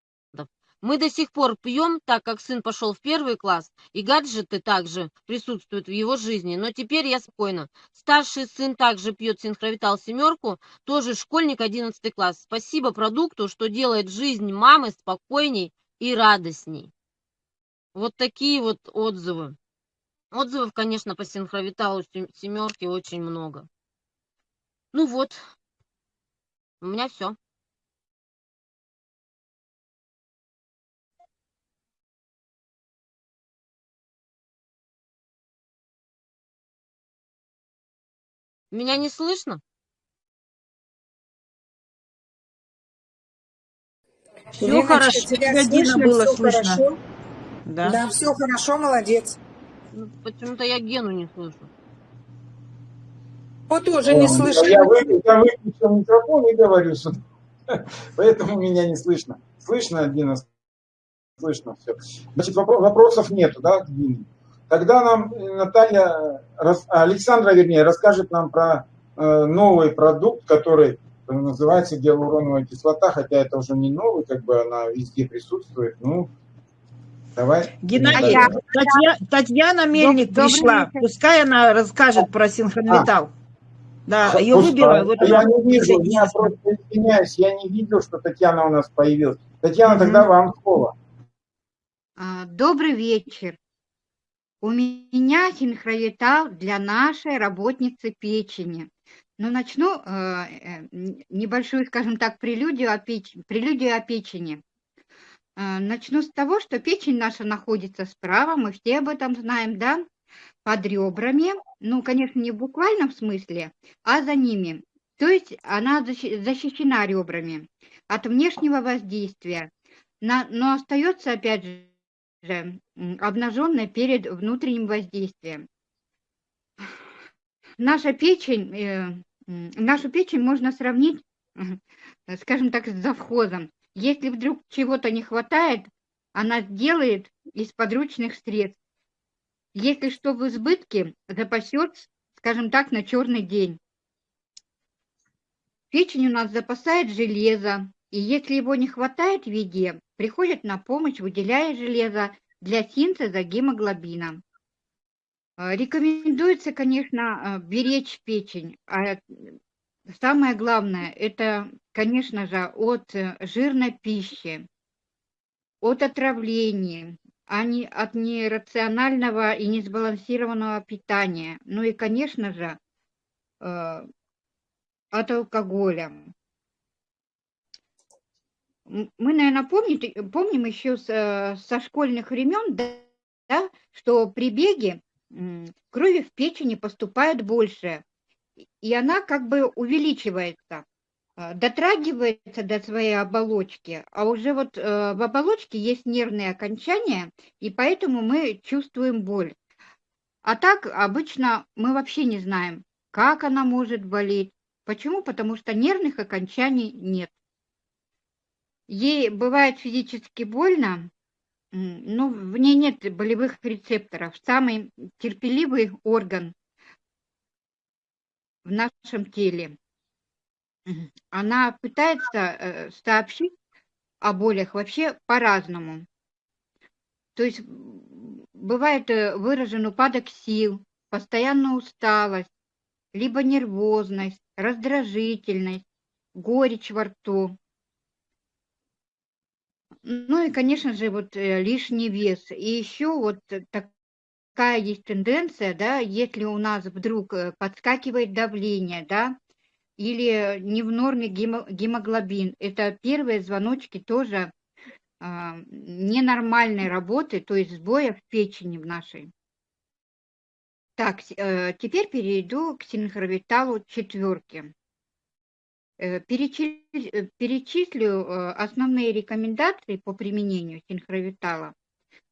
Мы до сих пор пьем, так как сын пошел в первый класс, и гаджеты также присутствуют в его жизни. Но теперь я спокойна. Старший сын также пьет синхровитал семерку, тоже школьник 11 класс. Спасибо продукту, что делает жизнь мамы спокойней и радостней. Вот такие вот отзывы. Отзывов, конечно, по синхровиталу семерки очень много. Ну вот, у меня все. Меня не слышно? Все Леночка, хорошо, тебя Дина слышно, было все слышно. хорошо? Да. Да, все хорошо, молодец. Ну, Почему-то я Гену не слышу. Вот тоже не О, слышно. Я, вы- я выключил микрофон и говорю сюда. Поэтому меня не слышно. Слышно, Дина? Слышно все. Значит, вопро- вопросов нету, да, к Дине? Тогда нам э, Наталья, а, Александра, вернее, расскажет нам про э, новый продукт, который э, называется гиалуроновая кислота, хотя это уже не новый, как бы она везде присутствует. Ну, давай. Геннадий. Татья- Татьяна Мельник добрый пришла. вечер. Пускай она расскажет про синхрометалл. Да, ее выбила. Вот а я не вижу, я просто извиняюсь, я не видел, что Татьяна у нас появилась. Татьяна, Мгм. тогда вам слово. А, Добрый вечер. У меня синхровитал для нашей работницы печени. Но начну э, э, небольшую, скажем так, прелюдию о, печ- прелюдию о печени. Э, Начну с того, что печень наша находится справа, мы все об этом знаем, да, под ребрами. Ну, конечно, не в буквальном смысле, а за ними. То есть она защи- защищена ребрами от внешнего воздействия, но остается, опять же, же обнаженной перед внутренним воздействием. Наша печень, э, нашу печень можно сравнить, э, скажем так, с завхозом. Если вдруг чего-то не хватает, она сделает из подручных средств. Если что в избытке, запасет, скажем так, на черный день. Печень у нас запасает железо, и если его не хватает в еде, приходит на помощь, выделяя железо для синтеза гемоглобина. Э, Рекомендуется, конечно, э, беречь печень. А самое главное, это, конечно же, от э, жирной пищи, от отравлений, а не от нерационального и несбалансированного питания. Ну и, конечно же, от алкоголя. Мы, наверное, помните, помним еще с, э, со школьных времен, да, да, что при беге крови в печени поступает больше, и- она как бы увеличивается, а, дотрагивается до своей оболочки, а уже вот э, в оболочке есть нервные окончания, и поэтому мы чувствуем боль. А так обычно мы вообще не знаем, как она может болеть. Почему? Потому что нервных окончаний нет. Ей бывает физически больно, но в ней нет болевых рецепторов. Самый терпеливый орган в нашем теле. Она пытается э, сообщить о болях вообще по-разному. То есть бывает э, выражен упадок сил, постоянная усталость, либо нервозность, раздражительность, горечь во рту. Ну и, конечно же, вот э, лишний вес. И еще вот такая есть тенденция, да, если у нас вдруг э, подскакивает давление, да, или не в норме гемо- гемоглобин, это первые звоночки тоже а, ненормальной работы, то есть сбоя в печени в нашей. Так, э, теперь перейду к синхровиталу четверки. Э, э, Перечислю э, основные рекомендации по применению синхровитала.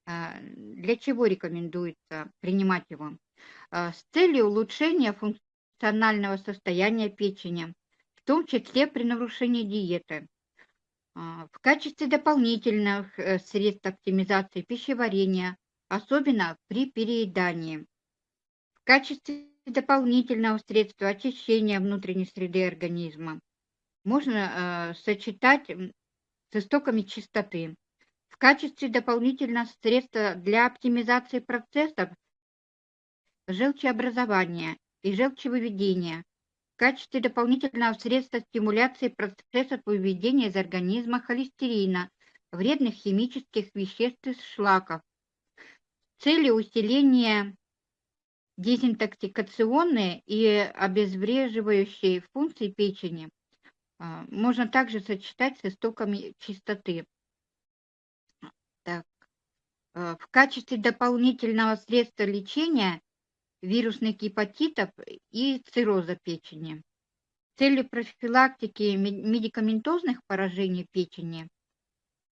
А, Для чего рекомендуется принимать его? А, С целью улучшения функционального состояния печени, в том числе при нарушении диеты. А, В качестве дополнительных средств оптимизации пищеварения, особенно при переедании. В качестве дополнительного средства очищения внутренней среды организма можно э, сочетать с истоками чистоты. В качестве дополнительного средства для оптимизации процессов желчеобразования и желчевыведения. В качестве дополнительного средства стимуляции процессов выведения из организма холестерина, вредных химических веществ из шлаков. С целью усиления дезинтоксикационные и обезвреживающие функции печени можно также сочетать с истоками чистоты. Так. а, В качестве дополнительного средства лечения вирусных гепатитов и цирроза печени. С целью профилактики ме- медикаментозных поражений печени,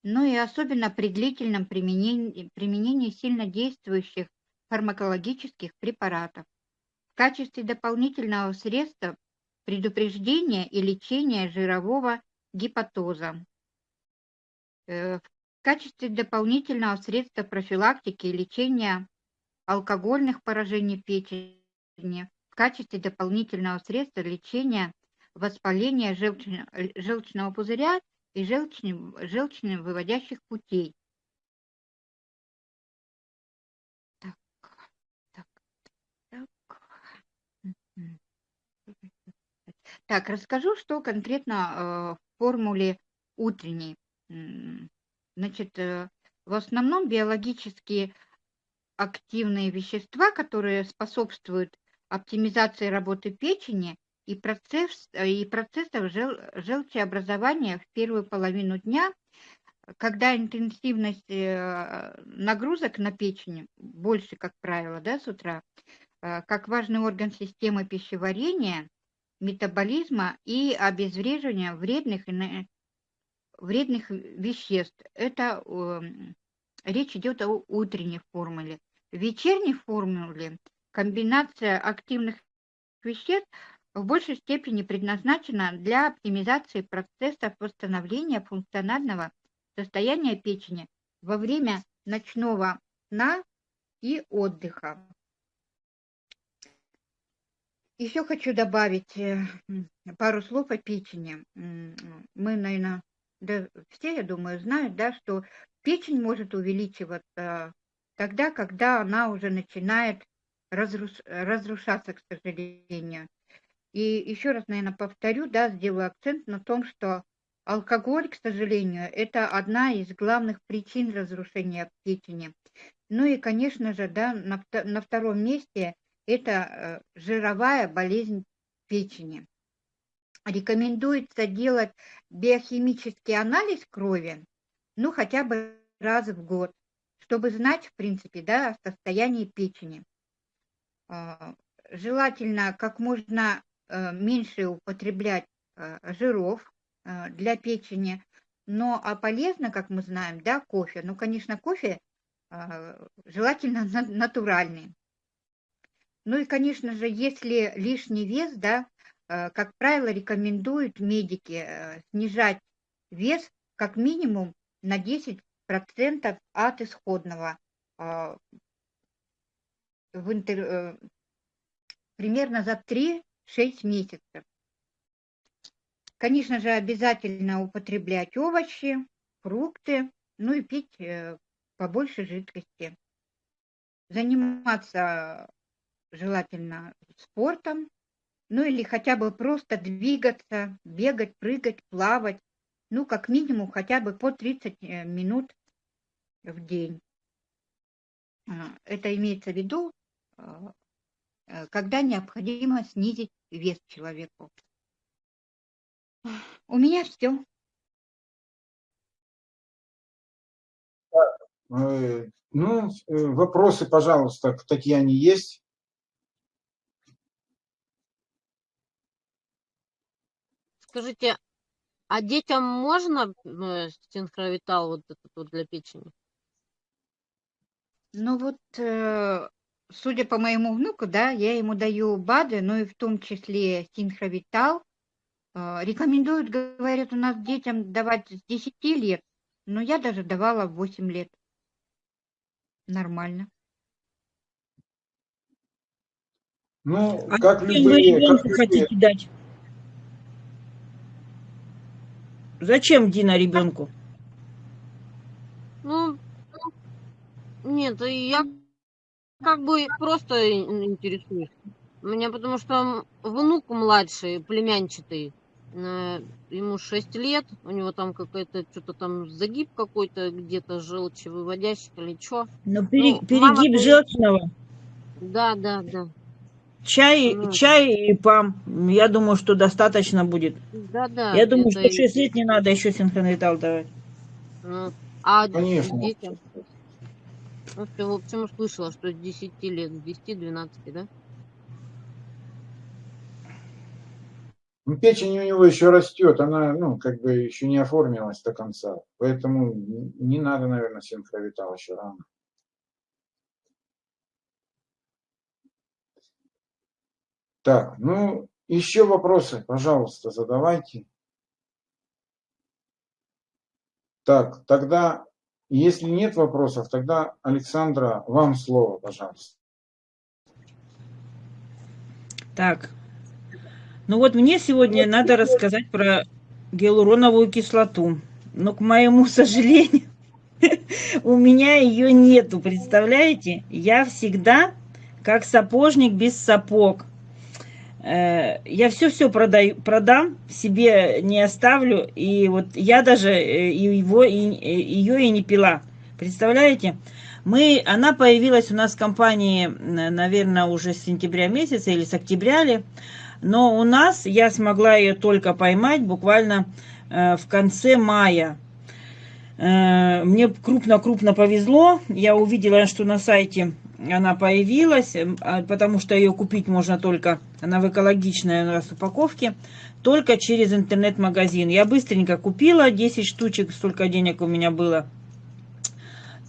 ну и особенно при длительном применении, применении сильно действующих фармакологических препаратов. В качестве дополнительного средства предупреждения и лечения жирового гепатоза. Э, В качестве дополнительного средства профилактики и лечения алкогольных поражений печени, в качестве дополнительного средства лечения воспаления желчно- желчного пузыря и желчно- желчно-выводящих путей. Так, так, так. Мгм. Так, расскажу, что конкретно э, в формуле утренней. Значит, э, в основном биологически активные вещества, которые способствуют оптимизации работы печени и, процесс, э, и процессов жел, желчеобразования в первую половину дня, когда интенсивность нагрузок на печень больше, как правило, да, с утра, как важный орган системы пищеварения, метаболизма и обезвреживания вредных, вредных веществ. Это эм, речь идет о утренней формуле. В вечерней формуле комбинация активных веществ в большей степени предназначена для оптимизации процессов восстановления функционального состояния печени во время ночного сна и отдыха. Еще хочу добавить э, пару слов о печени. М, Мы, наверное, да, все, я думаю, знают, да, что печень может увеличиваться тогда, когда она уже начинает разрушаться, к сожалению. И еще раз, наверное, повторю, да, сделаю акцент на том, что алкоголь, к сожалению, это одна из главных причин разрушения печени. Ну и, конечно же, да, на, на втором месте это э, жировая болезнь печени. рекомендуется делать биохимический анализ крови, ну, хотя бы раз в год, чтобы знать, в принципе, да, о состоянии печени. А, Желательно как можно э, меньше употреблять э, жиров для печени, но а полезно, как мы знаем, да, кофе. Ну, конечно, кофе а, желательно на- натуральный. Ну и, конечно же, если лишний вес, да, э, как правило, рекомендуют медики э, снижать вес как минимум на 10% от исходного а, в интер- э, примерно за 3-6 месяцев. Конечно же, обязательно употреблять овощи, фрукты, ну и пить побольше жидкости. Заниматься желательно спортом, ну или хотя бы просто двигаться, бегать, прыгать, плавать, ну как минимум хотя бы по 30 э, минут в день. А, Это имеется в виду, а, э, когда необходимо снизить вес человеку. У меня все. Э, Ну, вопросы, пожалуйста, к Татьяне есть? Скажите, а детям можно э, синхровитал вот этот вот для печени? Ну вот, э, судя по моему внуку, да, я ему даю БАДы, ну и в том числе синхровитал. Э, Рекомендуют, говорят, у нас детям давать с 10 лет, но я даже давала в 8 лет. Нормально. Ну, А как любые, как ребенку любые. хотите дать? Зачем Дина ребенку? Ну, нет, и я как бы просто ин- интересуюсь. Меня потому что внук младший, племянчатый, э, ему 6 лет, у него там какой-то, что-то там загиб какой-то, где-то желчевыводящий или что. Ну, пере- Ну, мама-то перегиб и- желчного. Да, да, да. Чай, Ну, чай и пам. Я думаю, что достаточно будет. Да, да. Я думаю, что и- 6 лет не надо еще синхронитал давать. ну, а Конечно. детям? Ну, ты, в общем, слышала, что с 10 лет, с 10-12, да? Ну, печень у него еще растет, она, ну, как бы еще не оформилась до конца. Поэтому не надо, наверное, синхровитал еще рано. Так, ну, еще вопросы, пожалуйста, задавайте. Так, тогда, если нет вопросов, тогда, Александра, вам слово, пожалуйста. Так. Ну вот мне сегодня надо рассказать про гиалуроновую кислоту. Но, к моему сожалению, у меня ее нету, представляете? Я всегда как сапожник без сапог. Э, Я все-все продам, себе не оставлю. И вот я даже э, его, и, э, ее и не пила. Представляете? Мы, она появилась у нас в компании, наверное, уже с сентября месяца или с октября ли. Но у нас я смогла ее только поймать буквально в конце мая. Мне крупно-крупно повезло. Я увидела, что на сайте она появилась, э, а, потому что ее купить можно только, она в экологичной у упаковке, только через интернет-магазин. Я быстренько купила 10 штучек, столько денег у меня было.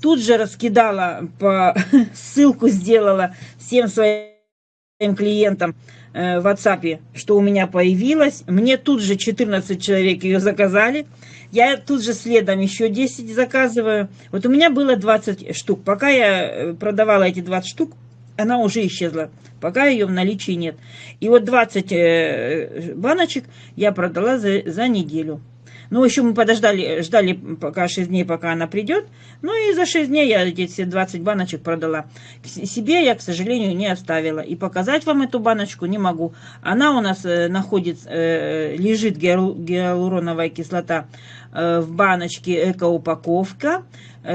Тут же раскидала, по ссылку сделала всем своим клиентам э, в WhatsApp, что у меня появилась. Мне тут же 14 человек ее заказали. Я тут же следом еще 10 заказываю. Вот у меня было 20 штук. Пока я э, продавала эти 20 штук, она уже исчезла. Пока ее в наличии нет. И вот 20 э, баночек я продала за, за неделю. Ну, еще мы подождали, ждали пока 6 дней, пока она придет. Ну, и за 6 дней я эти все 20 баночек продала. Себе я, к сожалению, не оставила. И показать вам эту баночку не могу. Она у нас э, находится, э, лежит гиалу- гиалуроновая кислота э, в баночке эко-упаковка.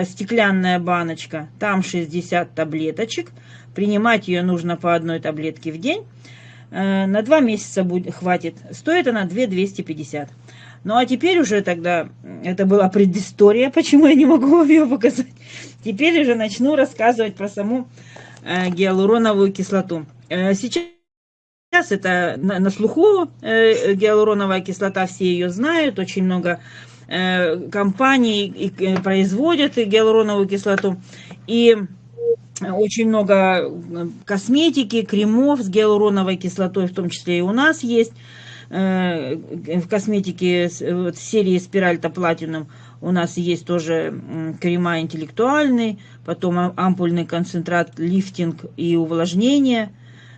стеклянная баночка. Там 60 таблеточек. Принимать ее нужно по одной таблетке в день. На два месяца будет, хватит. Стоит она 2 250. Ну а теперь уже тогда, это была предыстория, почему я не могу вам ее показать. Теперь уже начну рассказывать про саму э, гиалуроновую кислоту. Э, Сейчас Сейчас это на, на слуху э, гиалуроновая кислота, все ее знают, очень много э, компаний и, э, производят гиалуроновую кислоту. И очень много э, косметики, кремов с гиалуроновой кислотой, в том числе и у нас есть. Э, В косметике вот, серии Спиральта Platinum у нас есть тоже крема интеллектуальный, потом ампульный концентрат лифтинг и увлажнение.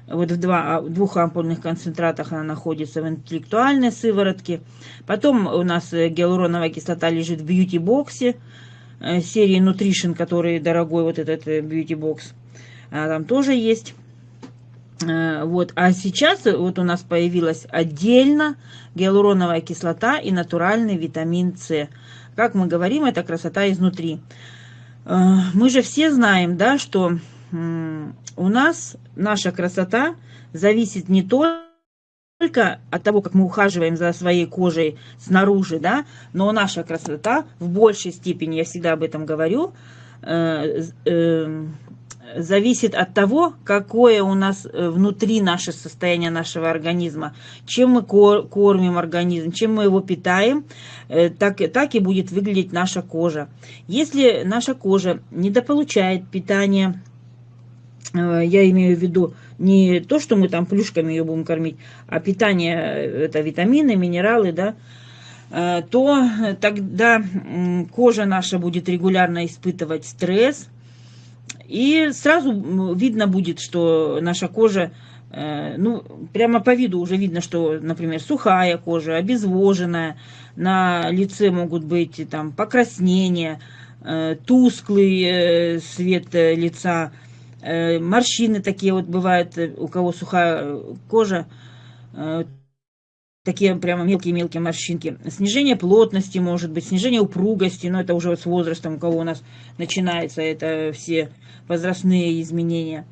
Вот в, два, а, двух ампульных концентратах она находится в интеллектуальной сыворотке. Потом у нас э, гиалуроновая кислота лежит в бьюти-боксе э, серии Nutrition, который дорогой вот этот бьюти-бокс. А Там тоже есть. Э, Вот. А сейчас э, вот у нас появилась отдельно гиалуроновая кислота и натуральный витамин С. Как мы говорим, это красота изнутри. Э, Мы же все знаем, да, что у нас наша красота зависит не только от того, как мы ухаживаем за своей кожей снаружи, да, но наша красота в большей степени, я всегда об этом говорю, э, з- э, зависит от того, какое у нас э, внутри наше состояние нашего организма, чем мы кор- кормим организм, чем мы его питаем, э, так, так и будет выглядеть наша кожа. Если наша кожа недополучает питание, э, я имею в виду не то, что мы там плюшками ее будем кормить, а питание, это витамины, минералы, да, то тогда кожа наша будет регулярно испытывать стресс, и сразу видно будет, что наша кожа, э, ну, прямо по виду уже видно, что, например, сухая кожа, обезвоженная, на лице могут быть там покраснения, э, тусклый э, цвет э, лица, морщины такие вот бывают, у кого сухая кожа, такие прямо мелкие-мелкие морщинки. Снижение плотности может быть, снижение упругости, но это уже вот с возрастом, у кого у нас начинается это все возрастные изменения.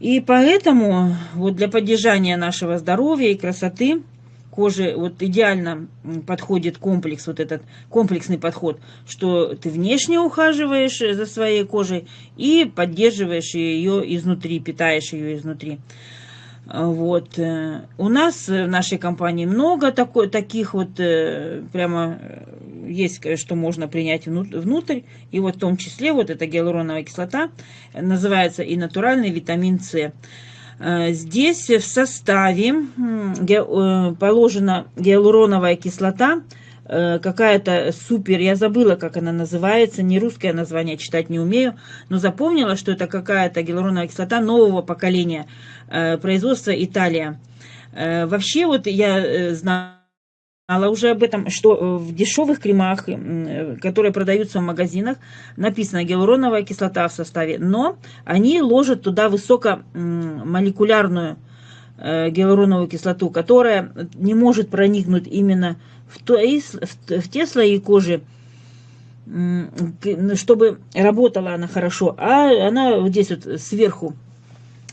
И поэтому вот для поддержания нашего здоровья и красоты кожи вот идеально подходит комплекс, вот этот комплексный подход, что ты внешне ухаживаешь за своей кожей и поддерживаешь ее изнутри, питаешь ее изнутри. А, Вот. э, У нас в нашей компании много такой, таких вот э, прямо э, есть, что можно принять вну- внутрь. И вот в том числе вот эта гиалуроновая кислота называется и натуральный витамин С. Здесь в составе положена гиалуроновая кислота, какая-то супер, я забыла, как она называется, не русское название, читать не умею, но запомнила, что это какая-то гиалуроновая кислота нового поколения, э, производства Италия. Э, Вообще вот я э, знала уже об этом, что э, в дешевых кремах, э, которые продаются в магазинах, написано гиалуроновая кислота в составе, но они ложат туда высокомолекулярную э, гиалуроновую кислоту, которая не может проникнуть именно в, той в те слои кожи, чтобы работала она хорошо, а она вот здесь вот сверху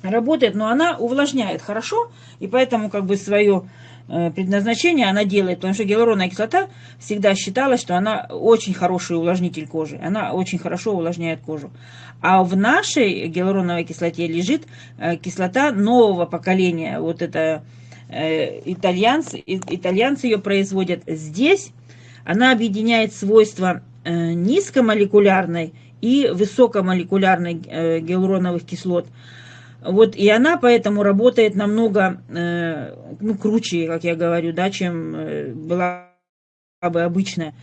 работает, но она увлажняет хорошо, и поэтому как бы свое э, предназначение она делает, потому что гиалуроновая кислота всегда считалась, что она очень хороший увлажнитель кожи, она очень хорошо увлажняет кожу. А в нашей гиалуроновой кислоте лежит э, кислота нового поколения, вот это итальянцы, и- итальянцы ее производят здесь, она объединяет свойства э, низкомолекулярной и высокомолекулярной э, гиалуроновых кислот. Вот, и она поэтому работает намного э, ну, круче, как я говорю, да, чем э, была бы обычная.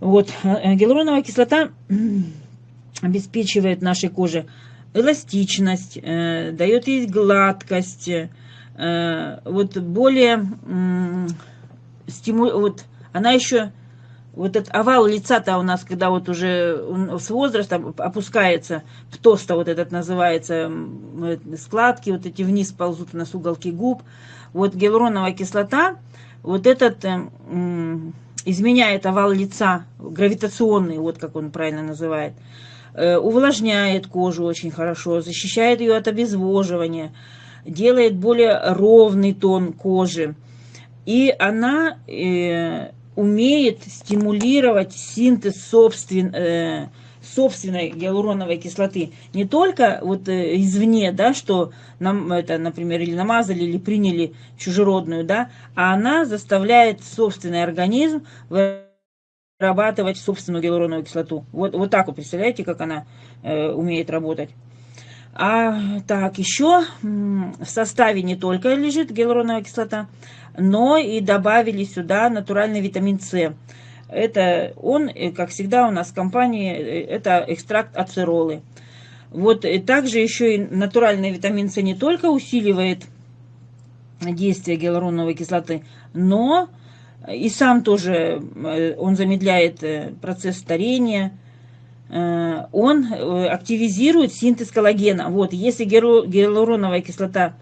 Вот, э, гиалуроновая кислота обеспечивает нашей коже эластичность, э, дает ей гладкость, э, вот более стиму- вот она еще вот этот овал лица-то у нас, когда вот уже с возрастом опускается, птоста вот этот называется, э, складки вот эти вниз ползут у нас уголки губ. Вот гиалуроновая кислота, вот этот э, изменяет овал лица, гравитационный, вот как он правильно называет, э, увлажняет кожу очень хорошо, защищает ее от обезвоживания, делает более ровный тон кожи. И она э, умеет стимулировать синтез собствен, э, собственной гиалуроновой кислоты. Не только вот э, извне, да, что нам это, например, или намазали, или приняли чужеродную, да, а она заставляет собственный организм вырабатывать собственную гиалуроновую кислоту. Вот, вот так вот, представляете, как она э, умеет работать. А так, еще в составе не только лежит гиалуроновая кислота, но и добавили сюда натуральный витамин С. Это он, э, как всегда у нас в компании, э, это экстракт ацеролы. Вот и также еще и натуральный витамин С не только усиливает действие гиалуроновой кислоты, но и сам тоже э, он замедляет процесс старения, он активизирует синтез коллагена. Вот, если гиалуроновая кислота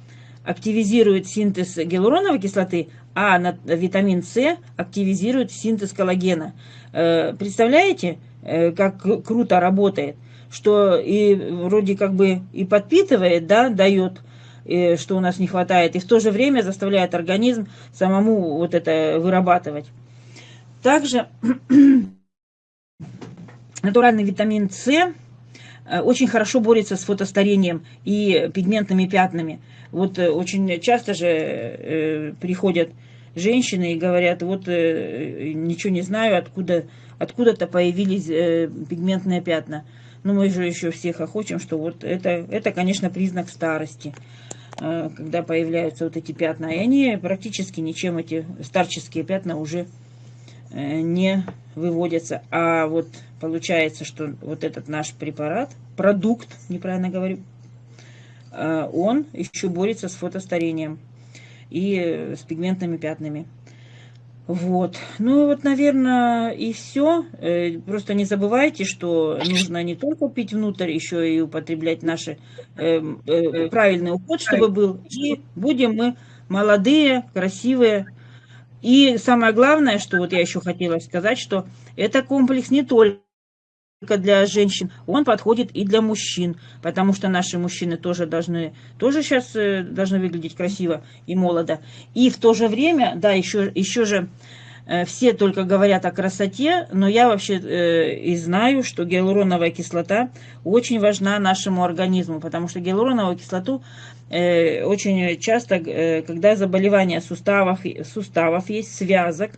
активизирует синтез гиалуроновой кислоты, а витамин С активизирует синтез коллагена. Э, представляете, э, как круто работает? Что и вроде как бы и подпитывает, да, дает, э, что у нас не хватает, и в то же время заставляет организм самому вот это вырабатывать. Также натуральный витамин С очень хорошо борется с фотостарением и пигментными пятнами. Вот э, очень часто же э, приходят женщины и говорят, вот э, ничего не знаю, откуда, откуда-то появились пигментные пятна. Но мы же еще всех охотим, что вот это, это, конечно, признак старости, когда появляются вот эти пятна. И они практически ничем, эти старческие пятна уже не выводятся. А вот получается, что вот этот наш препарат, продукт, неправильно говорю, Э, он еще борется с фотостарением и э, с пигментными пятнами. Вот. Ну вот, наверное, и все. Э, просто не забывайте, что нужно не только пить внутрь, еще и употреблять наш правильный уход, чтобы был. И будем мы молодые, красивые. И самое главное, что вот я еще хотела сказать, что это комплекс не только для женщин, он подходит и для мужчин, потому что наши мужчины тоже должны, тоже сейчас э, должны выглядеть красиво и молодо. И в то же время, да, еще, еще же э, все только говорят о красоте, но я вообще э, и знаю, что гиалуроновая кислота очень важна нашему организму, потому что гиалуроновую кислоту очень часто, э, когда заболевания суставов, суставов есть, связок,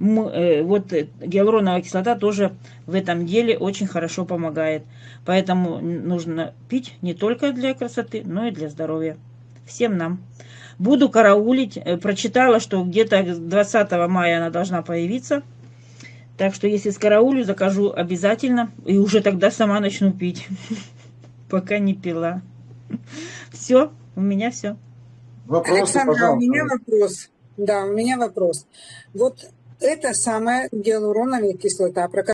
Э, вот э, гиалуроновая кислота тоже в этом деле очень хорошо помогает. Поэтому нужно пить не только для красоты, но и для здоровья. Всем нам. Буду караулить. Э, прочитала, что где-то 20 мая она должна появиться. Так что если с караулю, закажу обязательно. И уже тогда сама начну пить. Пока не пила. Все, у меня все. Вопросы, Александра, пожалуйста. у меня вопрос. Да, у меня вопрос. Вот это самая гиалуроновая кислота, про